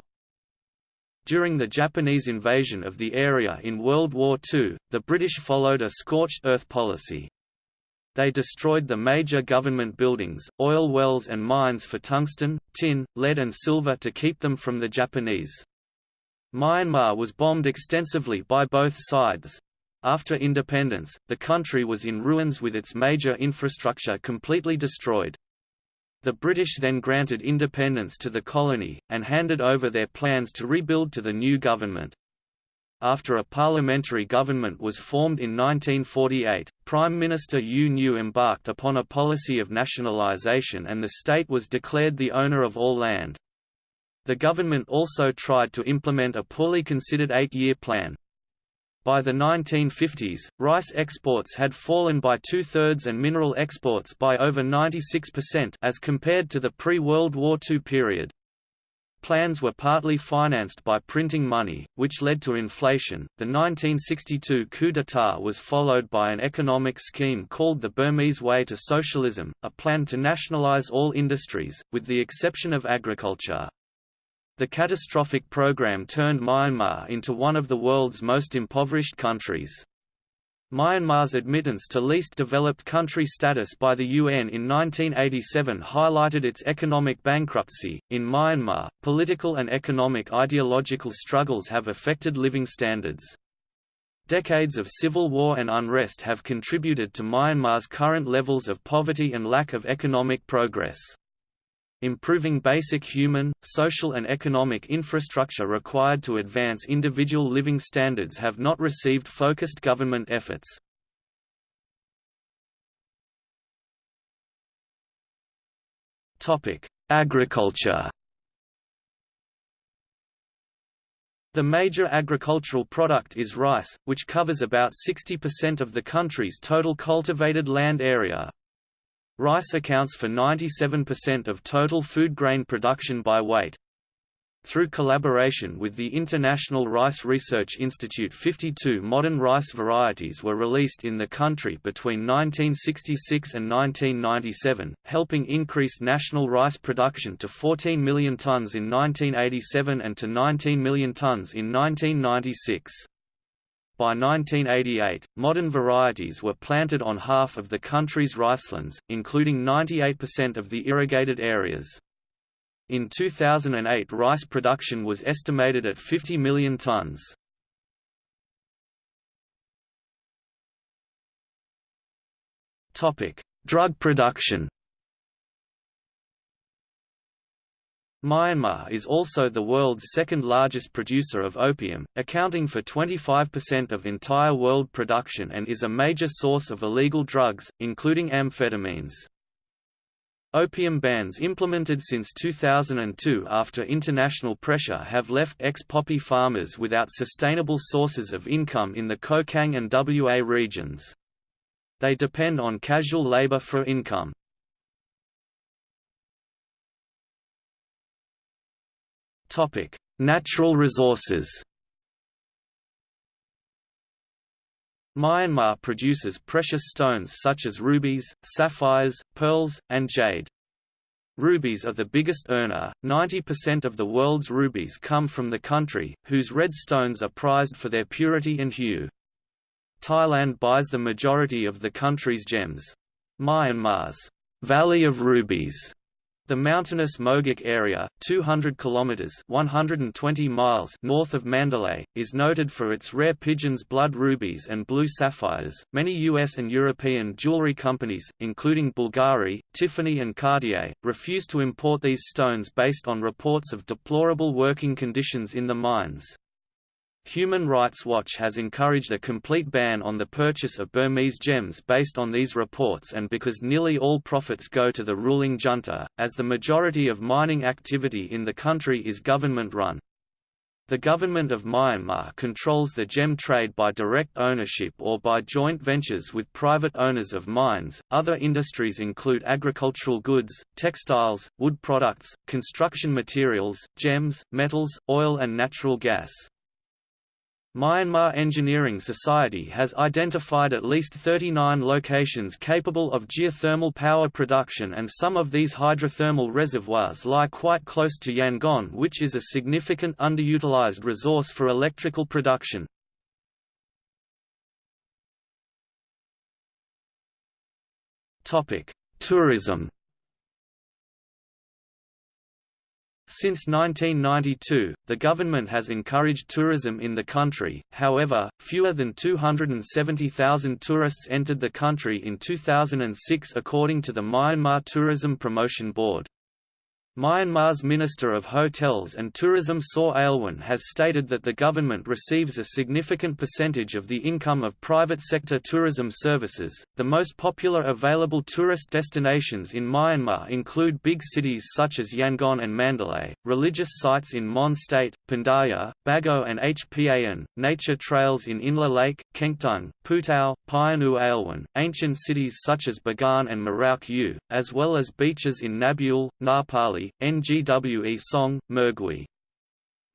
Speaker 1: During the Japanese invasion of the area in World War II, the British followed a scorched earth policy. They destroyed the major government buildings, oil wells and mines for tungsten, tin, lead and silver to keep them from the Japanese. Myanmar was bombed extensively by both sides. After independence, the country was in ruins with its major infrastructure completely destroyed. The British then granted independence to the colony, and handed over their plans to rebuild to the new government. After a parliamentary government was formed in 1948, Prime Minister U Nu embarked upon a policy of nationalisation and the state was declared the owner of all land. The government also tried to implement a poorly considered eight-year plan. By the 1950s, rice exports had fallen by two-thirds and mineral exports by over 96% as compared to the pre-World War II period. Plans were partly financed by printing money, which led to inflation. The 1962 coup d'état was followed by an economic scheme called the Burmese Way to Socialism, a plan to nationalize all industries, with the exception of agriculture. The catastrophic program turned Myanmar into one of the world's most impoverished countries. Myanmar's admittance to least developed country status by the UN in 1987 highlighted its economic bankruptcy. In Myanmar, political and economic ideological struggles have affected living standards. Decades of civil war and unrest have contributed to Myanmar's current levels of poverty and lack of economic progress. Improving basic human, social and economic infrastructure required to advance individual living standards have not received focused government efforts. Agriculture The major agricultural product is rice, which covers about 60% of the country's total cultivated land area. Rice accounts for 97% of total food grain production by weight. Through collaboration with the International Rice Research Institute 52 modern rice varieties were released in the country between 1966 and 1997, helping increase national rice production to 14 million tons in 1987 and to 19 million tons in 1996. By 1988, modern varieties were planted on half of the country's ricelands, including 98% of the irrigated areas. In 2008 rice production was estimated at 50 million tons. Drug production Myanmar is also the world's second largest producer of opium, accounting for 25% of entire world production and is a major source of illegal drugs, including amphetamines. Opium bans implemented since 2002 after international pressure have left ex-poppy farmers without sustainable sources of income in the Kokang and WA regions. They depend on casual labour for income. Natural resources Myanmar produces precious stones such as rubies, sapphires, pearls, and jade. Rubies are the biggest earner, 90% of the world's rubies come from the country, whose red stones are prized for their purity and hue. Thailand buys the majority of the country's gems. Myanmar's Valley of Rubies the mountainous Mogok area, 200 kilometers (120 miles) north of Mandalay, is noted for its rare pigeons blood rubies and blue sapphires. Many US and European jewelry companies, including Bulgari, Tiffany and Cartier, refuse to import these stones based on reports of deplorable working conditions in the mines. Human Rights Watch has encouraged a complete ban on the purchase of Burmese gems based on these reports and because nearly all profits go to the ruling junta, as the majority of mining activity in the country is government-run. The government of Myanmar controls the gem trade by direct ownership or by joint ventures with private owners of mines. Other industries include agricultural goods, textiles, wood products, construction materials, gems, metals, oil and natural gas. Myanmar Engineering Society has identified at least 39 locations capable of geothermal power production and some of these hydrothermal reservoirs lie quite close to Yangon which is a significant underutilized resource for electrical production. Tourism Since 1992, the government has encouraged tourism in the country, however, fewer than 270,000 tourists entered the country in 2006 according to the Myanmar Tourism Promotion Board. Myanmar's Minister of Hotels and Tourism Saw Lwin has stated that the government receives a significant percentage of the income of private sector tourism services. The most popular available tourist destinations in Myanmar include big cities such as Yangon and Mandalay, religious sites in Mon State, Pindaya, Bago and Hpa-An, nature trails in Inle Lake, Kengtung, Putao, Pyin Oo Lwin, ancient cities such as Bagan and Mrauk U, as well as beaches in Nabule, Ngapali, Ngwe Saung, Mergui.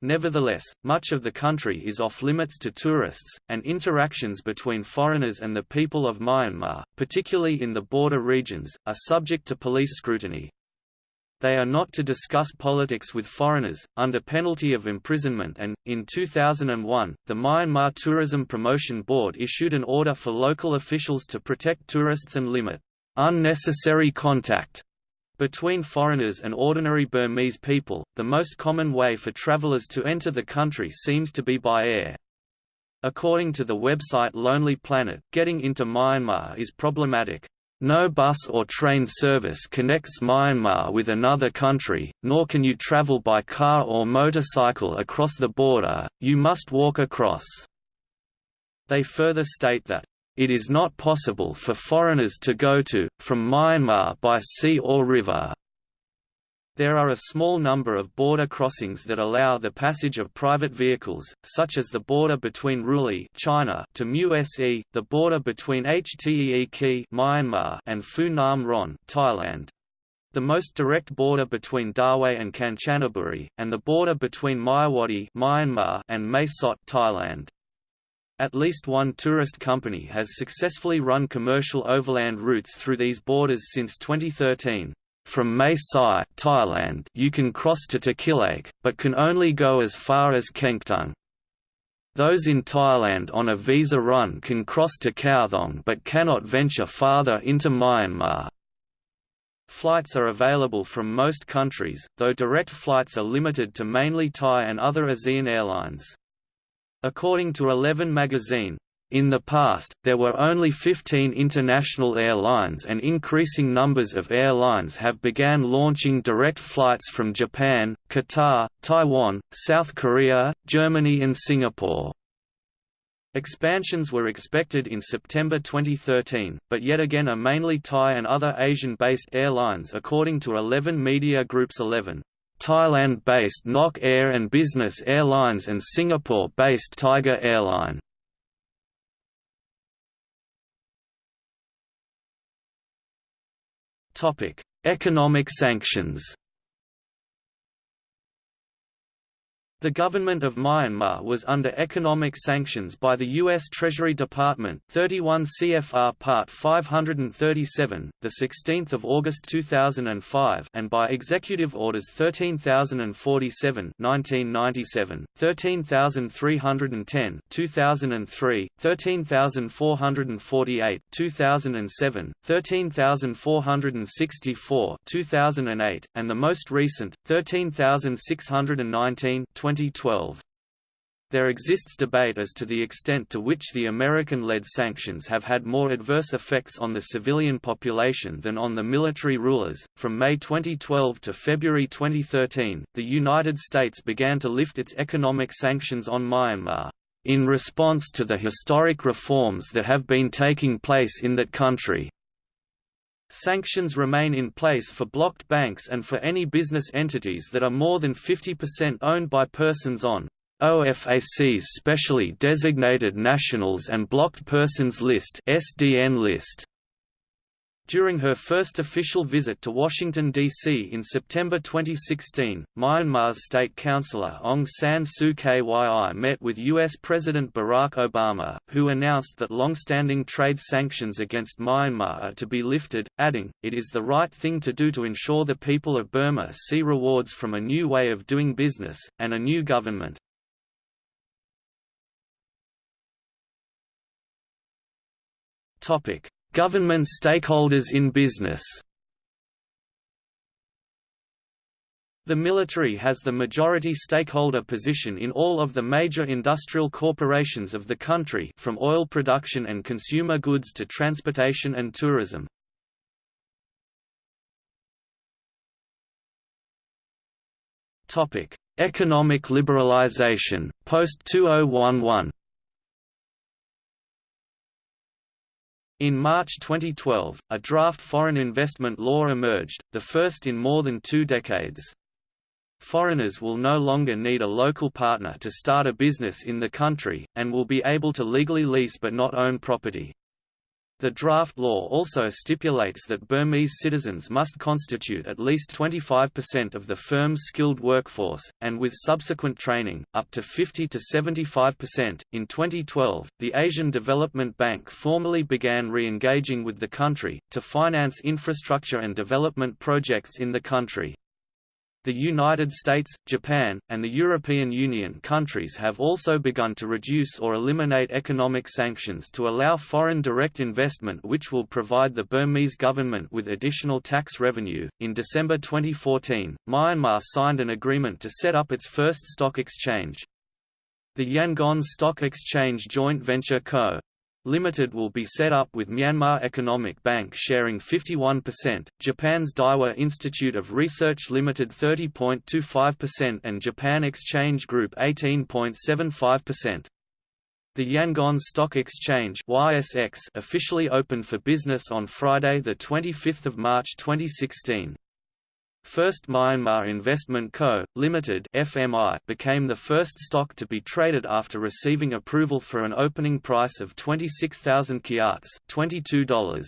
Speaker 1: Nevertheless, much of the country is off-limits to tourists, and interactions between foreigners and the people of Myanmar, particularly in the border regions, are subject to police scrutiny. They are not to discuss politics with foreigners, under penalty of imprisonment and, in 2001, the Myanmar Tourism Promotion Board issued an order for local officials to protect tourists and limit unnecessary contact between foreigners and ordinary Burmese people, the most common way for travelers to enter the country seems to be by air. According to the website Lonely Planet, getting into Myanmar is problematic. No bus or train service connects Myanmar with another country, nor can you travel by car or motorcycle across the border, you must walk across. They further state that, "...it is not possible for foreigners to go to, from Myanmar by sea or river." There are a small number of border crossings that allow the passage of private vehicles, such as the border between Ruili China to MUSE, the border between Htee Myanmar and Phu Nam Ron Thailand. The most direct border between Dawei and Kanchanaburi, and the border between Myawaddy Myanmar and Mae Sot Thailand. At least one tourist company has successfully run commercial overland routes through these borders since 2013. From Mae Sai, Thailand, you can cross to Tachileik, but can only go as far as Kengtung. Those in Thailand on a visa run can cross to Kawthaung but cannot venture farther into Myanmar. Flights are available from most countries, though direct flights are limited to mainly Thai and other ASEAN airlines. According to Eleven magazine, in the past, there were only 15 international airlines and increasing numbers of airlines have began launching direct flights from Japan, Qatar, Taiwan, South Korea, Germany and Singapore. Expansions were expected in September 2013, but yet again are mainly Thai and other Asian-based airlines according to 11 Media Group's 11. Thailand-based Nok Air and Business Airlines and Singapore-based Tiger Airline. Economic sanctions The government of Myanmar was under economic sanctions by the U.S. Treasury Department 31 CFR Part 537, 16 August 2005 and by Executive Orders 13047 1997, 13310 2003, 13448 2007, 13464 2008, and the most recent, 13619 2012. There exists debate as to the extent to which the American-led sanctions have had more adverse effects on the civilian population than on the military rulers. From May 2012 to February 2013, the United States began to lift its economic sanctions on Myanmar in response to the historic reforms that have been taking place in that country. Sanctions remain in place for blocked banks and for any business entities that are more than 50% owned by persons on OFAC's specially designated nationals and blocked persons list (SDN list). During her first official visit to Washington, D.C. in September 2016, Myanmar's State Councillor Aung San Suu Kyi met with U.S. President Barack Obama, who announced that long-standing trade sanctions against Myanmar are to be lifted, adding, it is the right thing to do to ensure the people of Burma see rewards from a new way of doing business, and a new government. Topic Government stakeholders in business The military has the majority stakeholder position in all of the major industrial corporations of the country from oil production and consumer goods to transportation and tourism. Economic liberalization, post-2011 In March 2012, a draft foreign investment law emerged, the first in more than two decades. Foreigners will no longer need a local partner to start a business in the country, and will be able to legally lease but not own property. The draft law also stipulates that Burmese citizens must constitute at least 25% of the firm's skilled workforce, and with subsequent training, up to 50 to 75%. In 2012, the Asian Development Bank formally began re engaging with the country, to finance infrastructure and development projects in the country. The United States, Japan, and the European Union countries have also begun to reduce or eliminate economic sanctions to allow foreign direct investment, which will provide the Burmese government with additional tax revenue. In December 2014, Myanmar signed an agreement to set up its first stock exchange. The Yangon Stock Exchange Joint Venture Co. Limited will be set up with Myanmar Economic Bank sharing 51%, Japan's Daiwa Institute of Research Limited 30.25% and Japan Exchange Group 18.75%. The Yangon Stock Exchange YSX officially opened for business on Friday 25 March 2016. First Myanmar Investment Co., Limited (FMI) became the first stock to be traded after receiving approval for an opening price of 26,000 kyats, $22.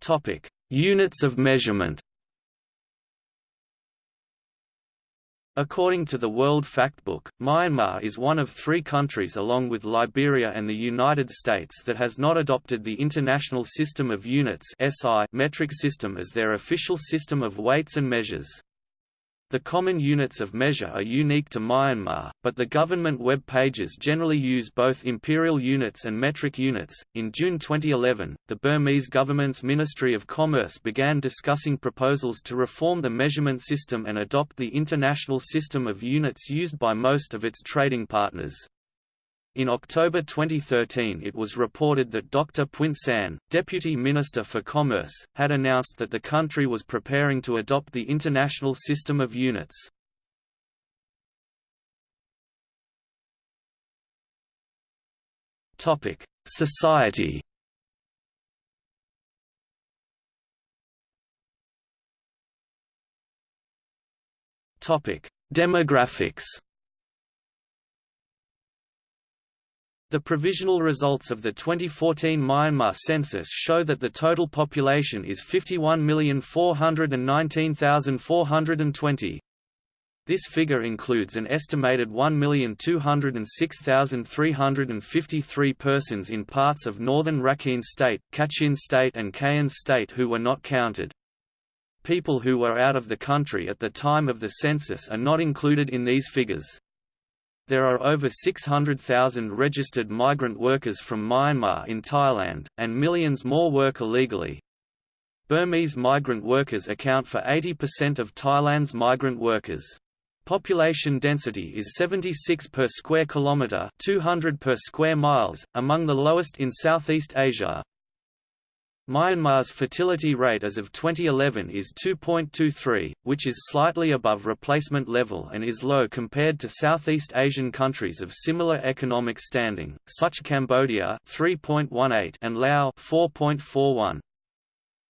Speaker 1: Topic: Units of measurement. According to the World Factbook, Myanmar is one of three countries along with Liberia and the United States that has not adopted the International System of Units metric system as their official system of weights and measures. The common units of measure are unique to Myanmar, but the government web pages generally use both imperial units and metric units. In June 2011, the Burmese government's Ministry of Commerce began discussing proposals to reform the measurement system and adopt the international system of units used by most of its trading partners. In October 2013 it was reported that Dr. Pwint San, Deputy Minister for Commerce, had announced that the country was preparing to adopt the International System of Units. Society Demographics The provisional results of the 2014 Myanmar census show that the total population is 51,419,420. This figure includes an estimated 1,206,353 persons in parts of northern Rakhine State, Kachin State and Kayin State who were not counted. People who were out of the country at the time of the census are not included in these figures. There are over 600,000 registered migrant workers from Myanmar in Thailand, and millions more work illegally. Burmese migrant workers account for 80% of Thailand's migrant workers. Population density is 76 per square kilometre 200 per square miles, among the lowest in Southeast Asia. Myanmar's fertility rate as of 2011 is 2.23, which is slightly above replacement level and is low compared to Southeast Asian countries of similar economic standing, such Cambodia 3.18 and Laos 4.41.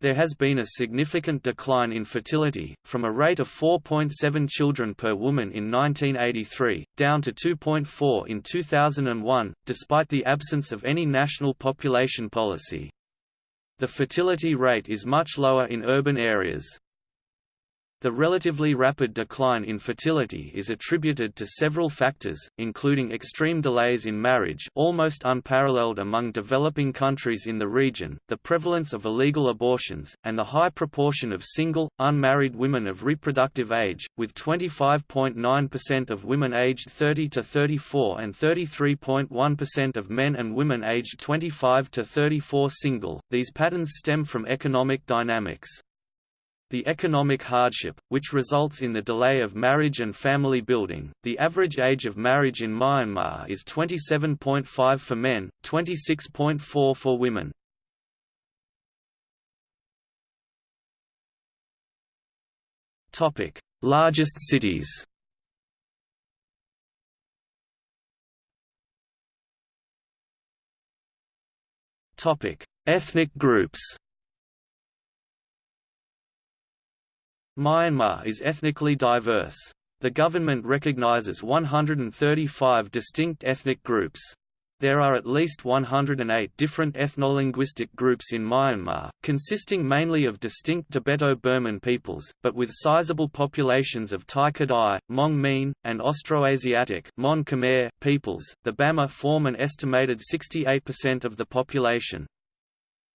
Speaker 1: There has been a significant decline in fertility, from a rate of 4.7 children per woman in 1983, down to 2.4 in 2001, despite the absence of any national population policy. The fertility rate is much lower in urban areas. The relatively rapid decline in fertility is attributed to several factors, including extreme delays in marriage almost unparalleled among developing countries in the region, the prevalence of illegal abortions, and the high proportion of single, unmarried women of reproductive age, with 25.9% of women aged 30 to 34 and 33.1% of men and women aged 25 to 34 single. These patterns stem from economic dynamics. The economic hardship, which results in the delay of marriage and family building. The average age of marriage in Myanmar is 27.5 for men, 26.4 for women. Topic: Largest cities. Topic: Ethnic groups. Myanmar is ethnically diverse. The government recognizes 135 distinct ethnic groups. There are at least 108 different ethno-linguistic groups in Myanmar, consisting mainly of distinct Tibeto-Burman peoples, but with sizable populations of Tai Kadai, Hmong Mien, and Austroasiatic Mon Khmer peoples. The Bamar form an estimated 68% of the population.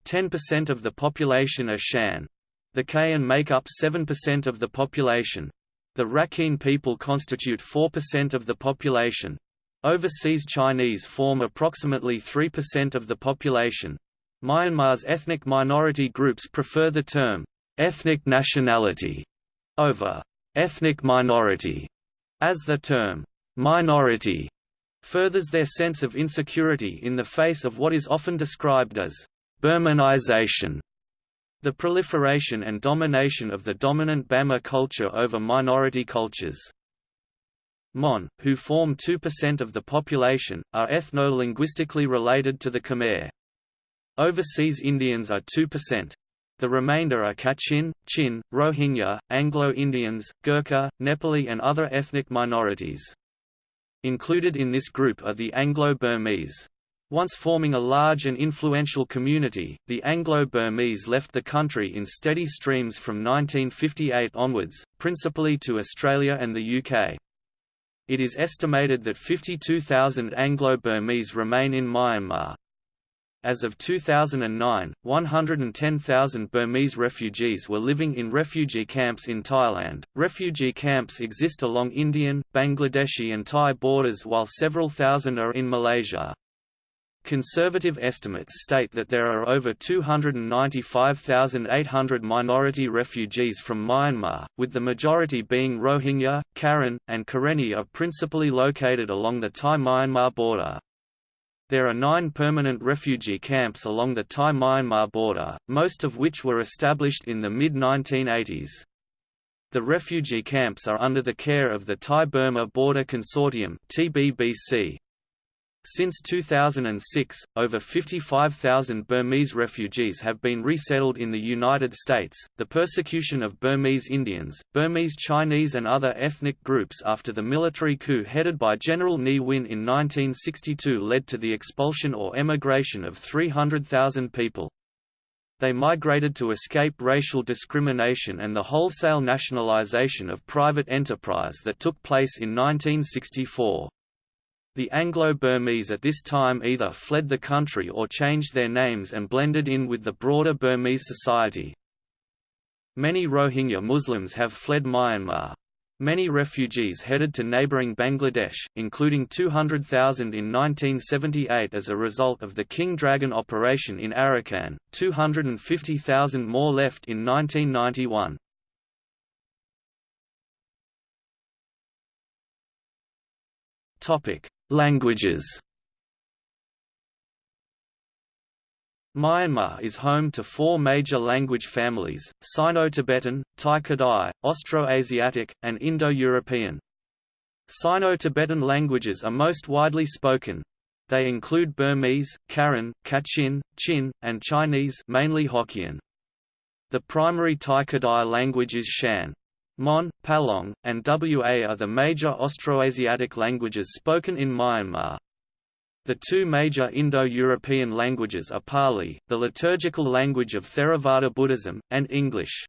Speaker 1: 10% of the population are Shan. The Kayin make up 7% of the population. The Rakhine people constitute 4% of the population. Overseas Chinese form approximately 3% of the population. Myanmar's ethnic minority groups prefer the term, ethnic nationality, over ethnic minority, as the term minority furthers their sense of insecurity in the face of what is often described as Burmanization. The proliferation and domination of the dominant Bama culture over minority cultures. Mon, who form 2% of the population, are ethno-linguistically related to the Khmer. Overseas Indians are 2%. The remainder are Kachin, Chin, Rohingya, Anglo-Indians, Gurkha, Nepali and other ethnic minorities. Included in this group are the Anglo-Burmese. Once forming a large and influential community, the Anglo-Burmese left the country in steady streams from 1958 onwards, principally to Australia and the UK. It is estimated that 52,000 Anglo-Burmese remain in Myanmar. As of 2009, 110,000 Burmese refugees were living in refugee camps in Thailand. Refugee camps exist along Indian, Bangladeshi, and Thai borders, while several thousand are in Malaysia. Conservative estimates state that there are over 295,800 minority refugees from Myanmar, with the majority being Rohingya, Karen, and Karenni are principally located along the Thai-Myanmar border. There are nine permanent refugee camps along the Thai-Myanmar border, most of which were established in the mid-1980s. The refugee camps are under the care of the Thai-Burma Border Consortium TBBC. Since 2006, over 55,000 Burmese refugees have been resettled in the United States. The persecution of Burmese Indians, Burmese Chinese, and other ethnic groups after the military coup headed by General Ne Win in 1962 led to the expulsion or emigration of 300,000 people. They migrated to escape racial discrimination and the wholesale nationalization of private enterprise that took place in 1964. The Anglo-Burmese at this time either fled the country or changed their names and blended in with the broader Burmese society. Many Rohingya Muslims have fled Myanmar. Many refugees headed to neighbouring Bangladesh, including 200,000 in 1978 as a result of the King Dragon operation in Arakan, 250,000 more left in 1991. Topic: Languages Myanmar is home to four major language families, Sino-Tibetan, Tai-Kadai, Austroasiatic, and Indo-European. Sino-Tibetan languages are most widely spoken. They include Burmese, Karen, Kachin, Chin, and Chinese mainly Hokkien. The primary Tai-Kadai language is Shan. Mon, Palong, and Wa are the major Austroasiatic languages spoken in Myanmar. The two major Indo-European languages are Pali, the liturgical language of Theravada Buddhism, and English.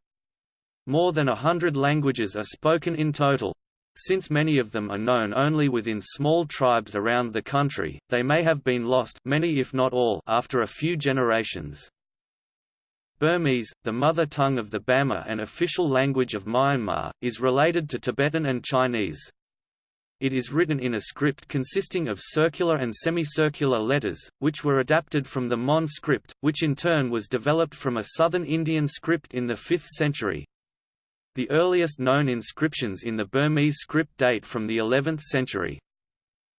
Speaker 1: More than a hundred languages are spoken in total. Since many of them are known only within small tribes around the country, they may have been lost many if not all after a few generations. Burmese, the mother tongue of the Bama and official language of Myanmar, is related to Tibetan and Chinese. It is written in a script consisting of circular and semicircular letters, which were adapted from the Mon script, which in turn was developed from a southern Indian script in the 5th century. The earliest known inscriptions in the Burmese script date from the 11th century.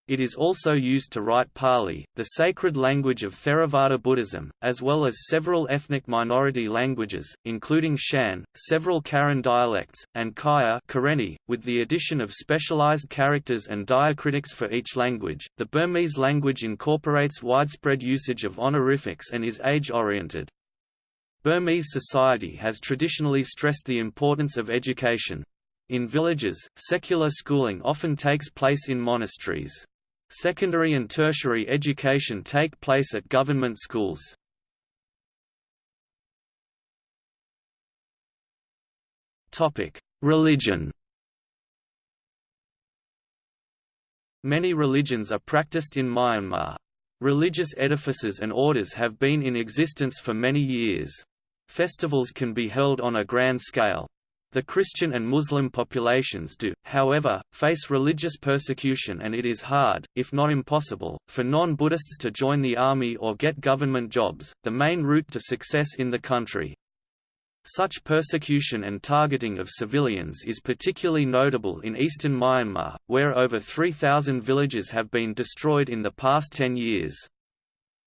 Speaker 1: It is also used to write Pali, the sacred language of Theravada Buddhism, as well as several ethnic minority languages, including Shan, several Karen dialects, and Kayah Karenni, with the addition of specialized characters and diacritics for each language. The Burmese language incorporates widespread usage of honorifics and is age-oriented. Burmese society has traditionally stressed the importance of education. In villages, secular schooling often takes place in monasteries. Secondary and tertiary education take place at government schools. Religion Many religions are practiced in Myanmar. Religious edifices and orders have been in existence for many years. Festivals can be held on a grand scale. The Christian and Muslim populations do, however, face religious persecution and it is hard, if not impossible, for non-Buddhists to join the army or get government jobs, the main route to success in the country. Such persecution and targeting of civilians is particularly notable in eastern Myanmar, where over 3,000 villages have been destroyed in the past 10 years.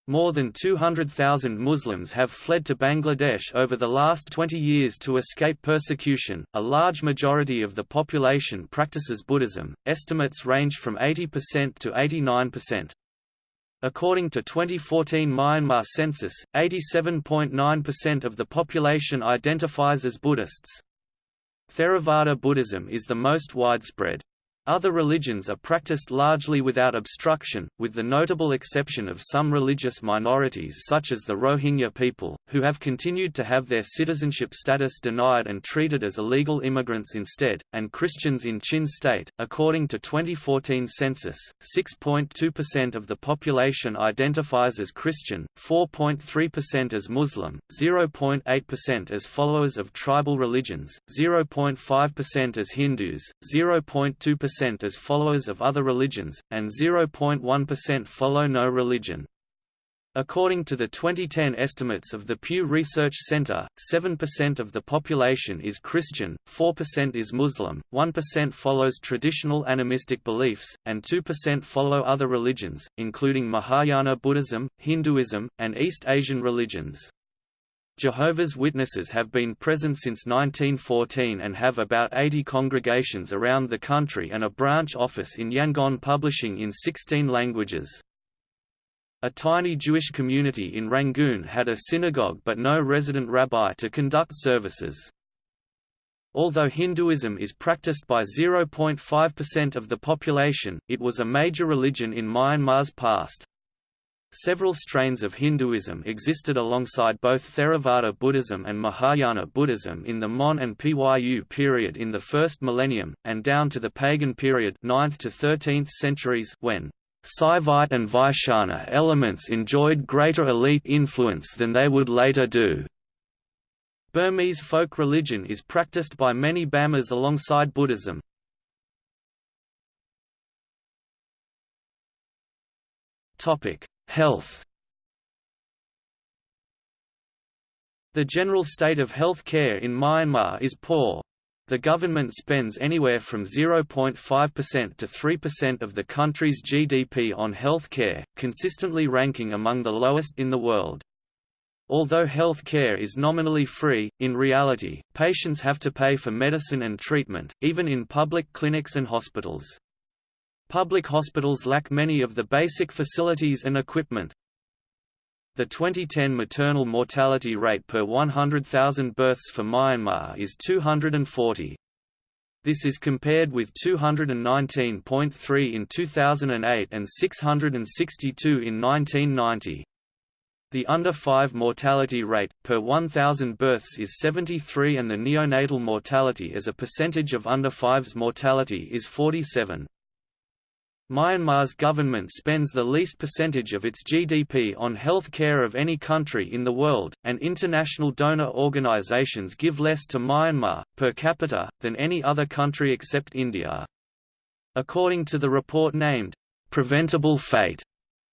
Speaker 1: More than 200,000 Muslims have fled to Bangladesh over the last 20 years to escape persecution. A large majority of the population practices Buddhism, estimates range from 80% to 89%. According to 2014 Myanmar census, 87.9% of the population identifies as Buddhists. Theravada Buddhism is the most widespread. Other religions are practiced largely without obstruction, with the notable exception of some religious minorities such as the Rohingya people, who have continued to have their citizenship status denied and treated as illegal immigrants instead, and Christians in Chin State. According to 2014 census, 6.2% of the population identifies as Christian, 4.3% as Muslim, 0.8% as followers of tribal religions, 0.5% as Hindus, 0.2% percent as followers of other religions, and 0.1% follow no religion. According to the 2010 estimates of the Pew Research Center, 7% of the population is Christian, 4% is Muslim, 1% follows traditional animistic beliefs, and 2% follow other religions, including Mahayana Buddhism, Hinduism, and East Asian religions. Jehovah's Witnesses have been present since 1914 and have about 80 congregations around the country and a branch office in Yangon publishing in 16 languages. A tiny Jewish community in Rangoon had a synagogue but no resident rabbi to conduct services. Although Hinduism is practiced by 0.5% of the population, it was a major religion in Myanmar's past. Several strains of Hinduism existed alongside both Theravada Buddhism and Mahayana Buddhism in the Mon and Pyu period in the first millennium, and down to the pagan period 9th to 13th centuries when Saivite and Vaishnava elements enjoyed greater elite influence than they would later do. Burmese folk religion is practiced by many Bamas alongside Buddhism. Topic: Health The general state of health care in Myanmar is poor. The government spends anywhere from 0.5% to 3% of the country's GDP on health care, consistently ranking among the lowest in the world. Although health care is nominally free, in reality, patients have to pay for medicine and treatment, even in public clinics and hospitals. Public hospitals lack many of the basic facilities and equipment. The 2010 maternal mortality rate per 100,000 births for Myanmar is 240. This is compared with 219.3 in 2008 and 662 in 1990. The under 5 mortality rate, per 1,000 births is 73 and the neonatal mortality as a percentage of under 5's mortality is 47. Myanmar's government spends the least percentage of its GDP on health care of any country in the world, and international donor organizations give less to Myanmar, per capita, than any other country except India. According to the report named, "'Preventable Fate'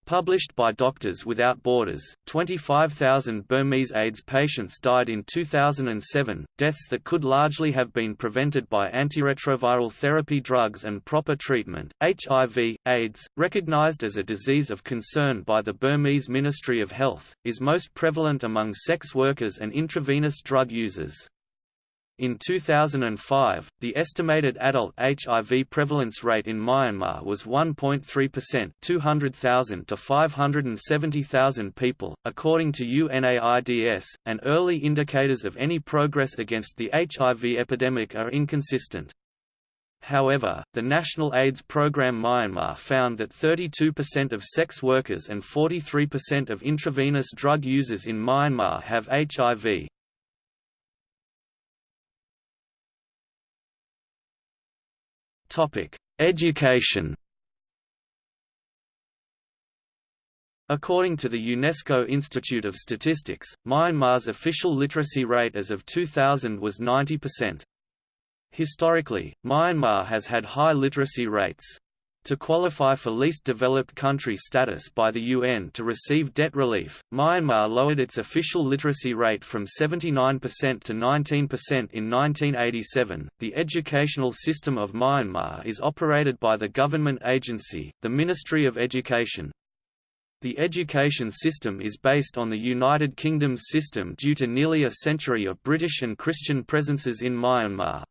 Speaker 1: Published by Doctors Without Borders, 25,000 Burmese AIDS patients died in 2007, deaths that could largely have been prevented by antiretroviral therapy drugs and proper treatment. HIV, AIDS, recognized as a disease of concern by the Burmese Ministry of Health, is most prevalent among sex workers and intravenous drug users. In 2005, the estimated adult HIV prevalence rate in Myanmar was 1.3% 200,000 to 570,000 people, according to UNAIDS, and early indicators of any progress against the HIV epidemic are inconsistent. However, the National AIDS Program Myanmar found that 32% of sex workers and 43% of intravenous drug users in Myanmar have HIV. Topic: Education. According to the UNESCO Institute of Statistics, Myanmar's official literacy rate as of 2000 was 90%. Historically, Myanmar has had high literacy rates. To qualify for least developed country status by the UN to receive debt relief, Myanmar lowered its official literacy rate from 79% to 19% in 1987. The educational system of Myanmar is operated by the government agency, the Ministry of Education. The education system is based on the United Kingdom's system due to nearly a century of British and Christian presences in Myanmar.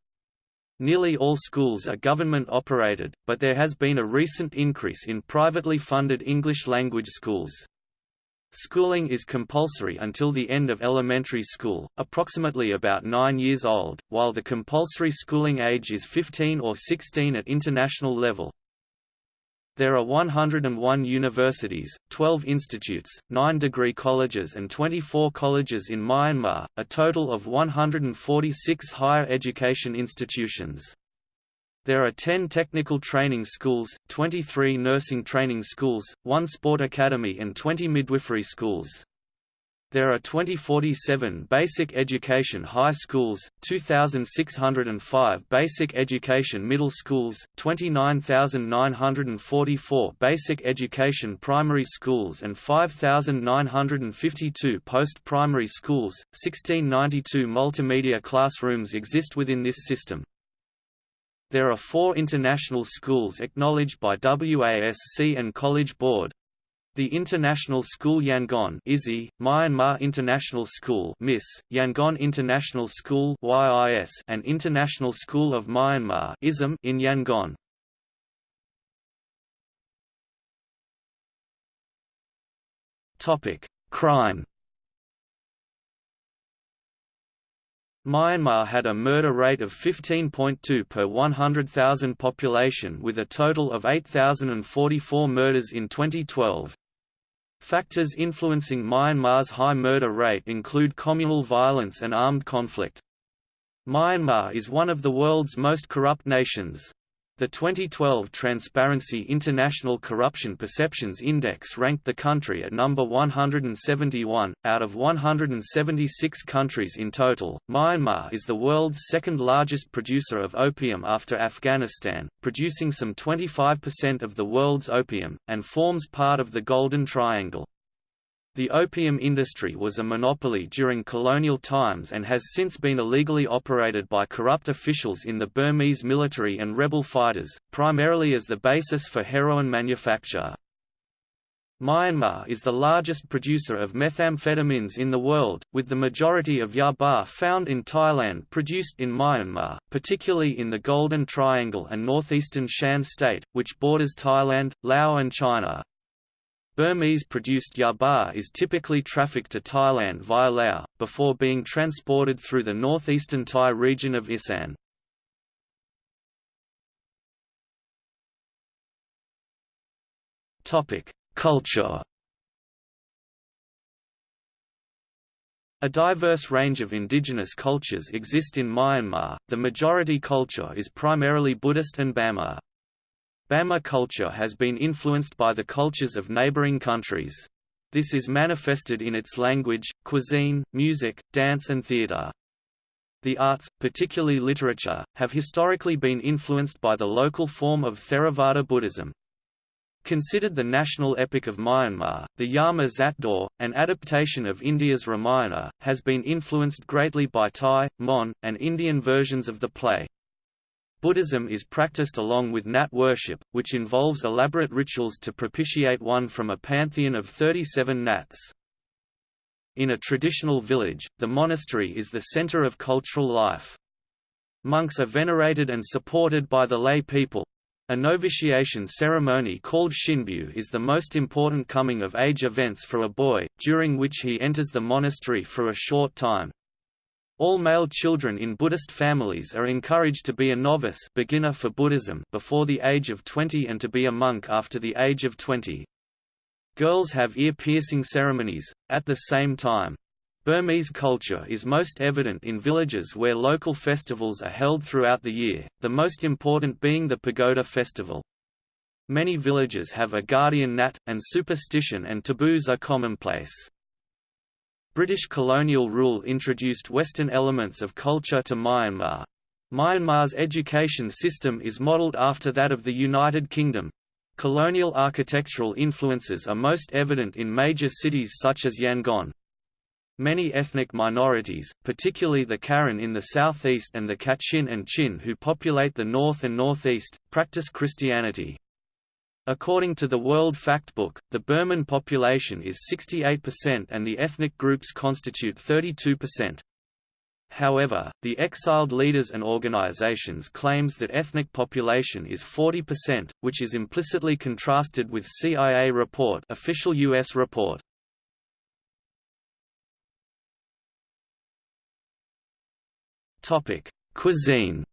Speaker 1: Nearly all schools are government-operated, but there has been a recent increase in privately funded English-language schools. Schooling is compulsory until the end of elementary school, approximately about 9 years old, while the compulsory schooling age is 15 or 16 at international level. There are 101 universities, 12 institutes, 9 degree colleges and 24 colleges in Myanmar, a total of 146 higher education institutions. There are 10 technical training schools, 23 nursing training schools, 1 sport academy and 20 midwifery schools. There are 2047 basic education high schools, 2,605 basic education middle schools, 29,944 basic education primary schools and 5,952 post-primary schools. 1692 multimedia classrooms exist within this system. There are four international schools acknowledged by WASC and College Board, the International School Yangon ISY, Myanmar International School MIS, Yangon International School YIS, and International School of Myanmar ISM in Yangon. Topic: Crime. Myanmar had a murder rate of 15.2 per 100,000 population with a total of 8,044 murders in 2012. Factors influencing Myanmar's high murder rate include communal violence and armed conflict. Myanmar is one of the world's most corrupt nations. The 2012 Transparency International Corruption Perceptions Index ranked the country at number 171, out of 176 countries in total. Myanmar is the world's second largest producer of opium after Afghanistan, producing some 25% of the world's opium, and forms part of the Golden Triangle. The opium industry was a monopoly during colonial times and has since been illegally operated by corrupt officials in the Burmese military and rebel fighters, primarily as the basis for heroin manufacture. Myanmar is the largest producer of methamphetamines in the world, with the majority of yaba found in Thailand produced in Myanmar, particularly in the Golden Triangle and northeastern Shan state, which borders Thailand, Laos and China. Burmese-produced yaba is typically trafficked to Thailand via Laos, before being transported through the northeastern Thai region of Isan. Culture A diverse range of indigenous cultures exist in Myanmar, the majority culture is primarily Buddhist and Bamar. Bamar culture has been influenced by the cultures of neighboring countries. This is manifested in its language, cuisine, music, dance and theatre. The arts, particularly literature, have historically been influenced by the local form of Theravada Buddhism. Considered the national epic of Myanmar, the Yama Zatdaw, an adaptation of India's Ramayana, has been influenced greatly by Thai, Mon, and Indian versions of the play. Buddhism is practiced along with Nat worship, which involves elaborate rituals to propitiate one from a pantheon of 37 Nats. In a traditional village, the monastery is the center of cultural life. Monks are venerated and supported by the lay people. A novitiation ceremony called Shinbyu is the most important coming-of-age events for a boy, during which he enters the monastery for a short time, all male children in Buddhist families are encouraged to be a novice beginner for Buddhism before the age of 20 and to be a monk after the age of 20. Girls have ear-piercing ceremonies, at the same time. Burmese culture is most evident in villages where local festivals are held throughout the year, the most important being the Pagoda festival. Many villages have a guardian nat, and superstition and taboos are commonplace. British colonial rule introduced Western elements of culture to Myanmar. Myanmar's education system is modelled after that of the United Kingdom. Colonial architectural influences are most evident in major cities such as Yangon. Many ethnic minorities, particularly the Karen in the southeast and the Kachin and Chin who populate the north and northeast, practice Christianity. According to the World Factbook, the Burman population is 68% and the ethnic groups constitute 32%. However, the exiled leaders and organizations claims that ethnic population is 40%, which is implicitly contrasted with CIA report official US report. Topic: Cuisine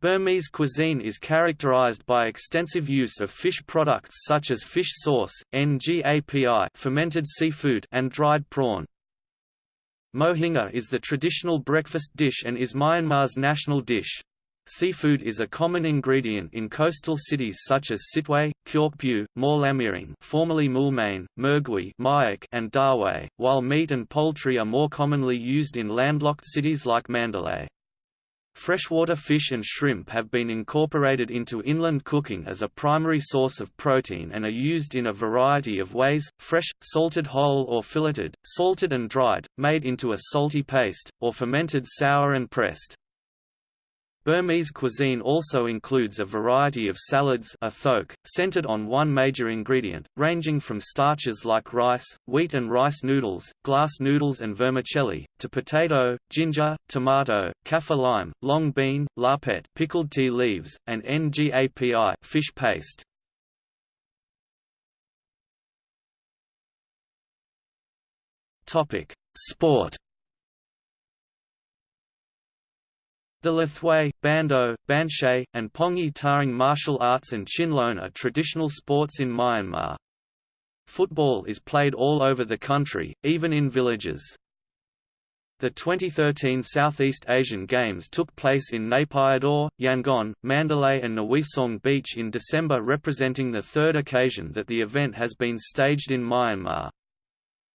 Speaker 1: Burmese cuisine is characterized by extensive use of fish products such as fish sauce, ngapi fermented seafood and dried prawn. Mohinga is the traditional breakfast dish and is Myanmar's national dish. Seafood is a common ingredient in coastal cities such as Sittwe, Kyaukphyu, Mawlamyine formerly Moulmein, Mergui and Dawei, while meat and poultry are more commonly used in landlocked cities like Mandalay. Freshwater fish and shrimp have been incorporated into inland cooking as a primary source of protein and are used in a variety of ways, fresh, salted whole or filleted, salted and dried, made into a salty paste, or fermented sour and pressed. Burmese cuisine also includes a variety of salads athok, centered on one major ingredient, ranging from starches like rice, wheat and rice noodles, glass noodles and vermicelli, to potato, ginger, tomato, kaffir lime, long bean, lapet pickled tea leaves, and ngapi fish paste. Sport The Lethwei, Bando, Banshay, and Pongyi Thaing martial arts and Chinlone are traditional sports in Myanmar. Football is played all over the country, even in villages. The 2013 Southeast Asian Games took place in Naypyidaw, Yangon, Mandalay and Ngwe Saung Beach in December representing the third occasion that the event has been staged in Myanmar.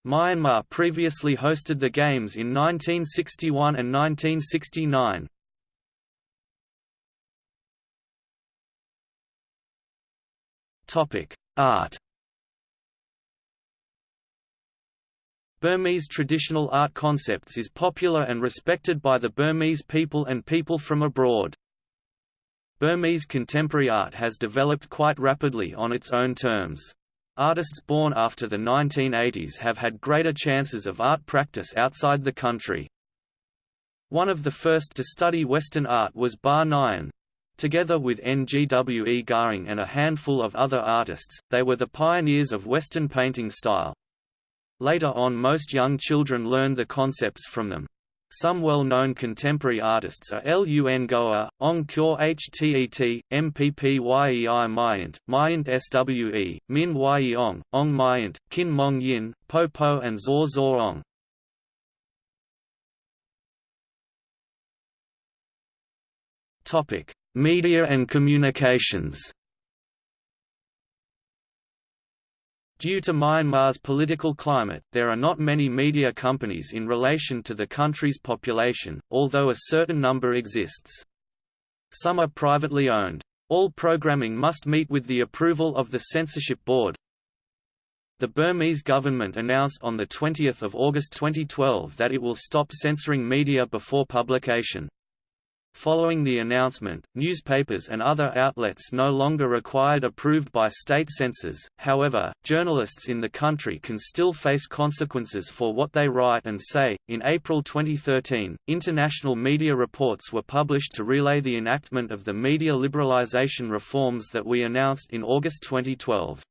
Speaker 1: Myanmar previously hosted the Games in 1961 and 1969. Topic: Art. Burmese traditional art concepts is popular and respected by the Burmese people and people from abroad. Burmese contemporary art has developed quite rapidly on its own terms. Artists born after the 1980s have had greater chances of art practice outside the country. One of the first to study Western art was Ba Nyan. Together with Ngwe Gaing and a handful of other artists, they were the pioneers of Western painting style. Later on most young children learned the concepts from them. Some well-known contemporary artists are Lun Gywe, Aung Kyaw Htet, MPP Yei Myint, Myint Swe, Min Yeong, Aung Myint, Kin Maung Yin, Po Po and Zaw Zaw Aung. Topic: Media and communications Due to Myanmar's political climate, there are not many media companies in relation to the country's population, although a certain number exists. Some are privately owned. All programming must meet with the approval of the censorship board. The Burmese government announced on 20 August 2012 that it will stop censoring media before publication. Following the announcement, newspapers and other outlets no longer required approved by state censors, however, journalists in the country can still face consequences for what they write and say. In April 2013, international media reports were published to relay the enactment of the media liberalization reforms that we announced in August 2012.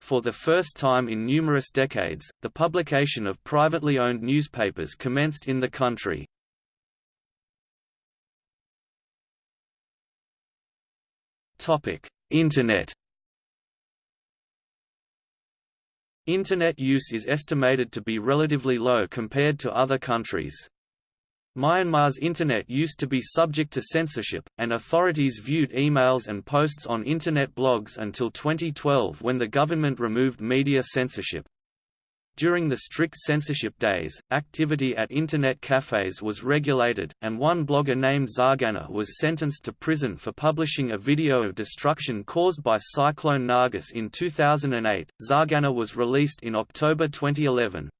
Speaker 1: For the first time in numerous decades, the publication of privately owned newspapers commenced in the country. Topic: Internet. Internet use is estimated to be relatively low compared to other countries. Myanmar's Internet used to be subject to censorship, and authorities viewed emails and posts on Internet blogs until 2012 when the government removed media censorship. During the strict censorship days, activity at Internet cafes was regulated, and one blogger named Zargana was sentenced to prison for publishing a video of destruction caused by Cyclone Nargis in 2008. Zargana was released in October 2011.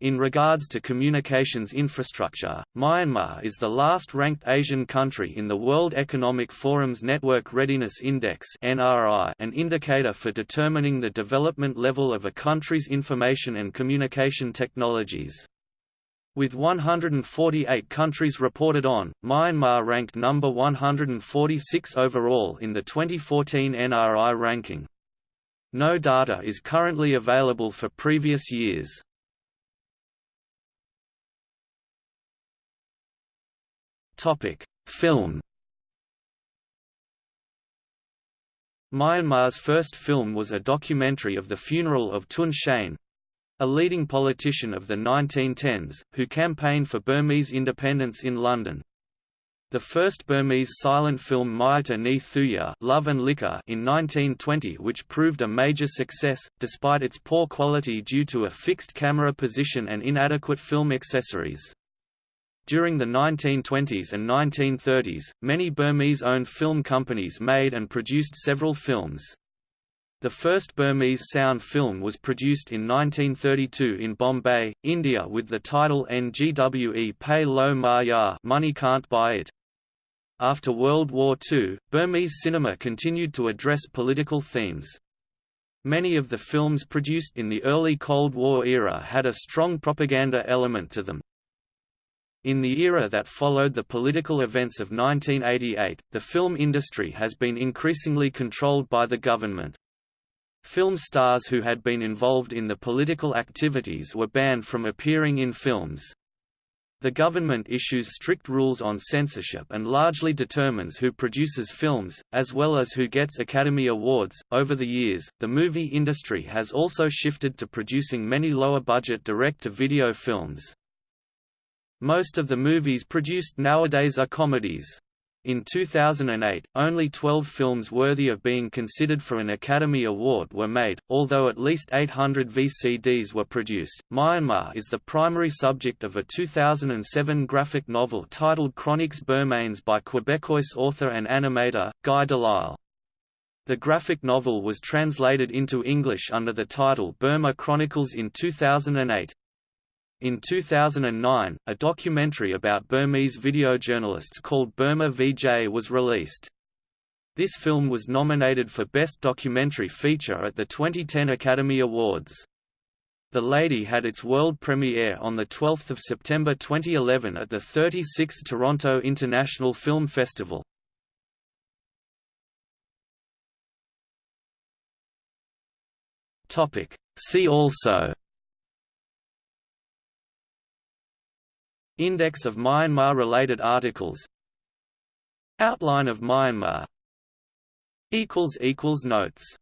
Speaker 1: In regards to communications infrastructure, Myanmar is the last-ranked Asian country in the World Economic Forum's Network Readiness Index an indicator for determining the development level of a country's information and communication technologies. With 148 countries reported on, Myanmar ranked number 146 overall in the 2014 NRI ranking. No data is currently available for previous years. Topic: Film. Myanmar's first film was a documentary of the funeral of Tun Shein, a leading politician of the 1910s, who campaigned for Burmese independence in London. The first Burmese silent film Myitta Ne Thuya Love and Liquor in 1920 which proved a major success, despite its poor quality due to a fixed camera position and inadequate film accessories. During the 1920s and 1930s, many Burmese-owned film companies made and produced several films. The first Burmese sound film was produced in 1932 in Bombay, India with the title Ngwe Pay Lo Ma Ya Money Can't Buy It. After World War II, Burmese cinema continued to address political themes. Many of the films produced in the early Cold War era had a strong propaganda element to them. In the era that followed the political events of 1988, the film industry has been increasingly controlled by the government. Film stars who had been involved in the political activities were banned from appearing in films. The government issues strict rules on censorship and largely determines who produces films, as well as who gets Academy Awards. Over the years, the movie industry has also shifted to producing many lower budget direct to video films. Most of the movies produced nowadays are comedies. In 2008, only 12 films worthy of being considered for an Academy Award were made, although at least 800 VCDs were produced. Myanmar is the primary subject of a 2007 graphic novel titled Chroniques Burmanes by Quebecois author and animator, Guy Delisle. The graphic novel was translated into English under the title Burma Chronicles in 2008. In 2009, a documentary about Burmese videojournalists called Burma VJ was released. This film was nominated for Best Documentary Feature at the 2010 Academy Awards. The Lady had its world premiere on 12 September 2011 at the 36th Toronto International Film Festival. See also Index of Myanmar-related articles. Outline of Myanmar. Notes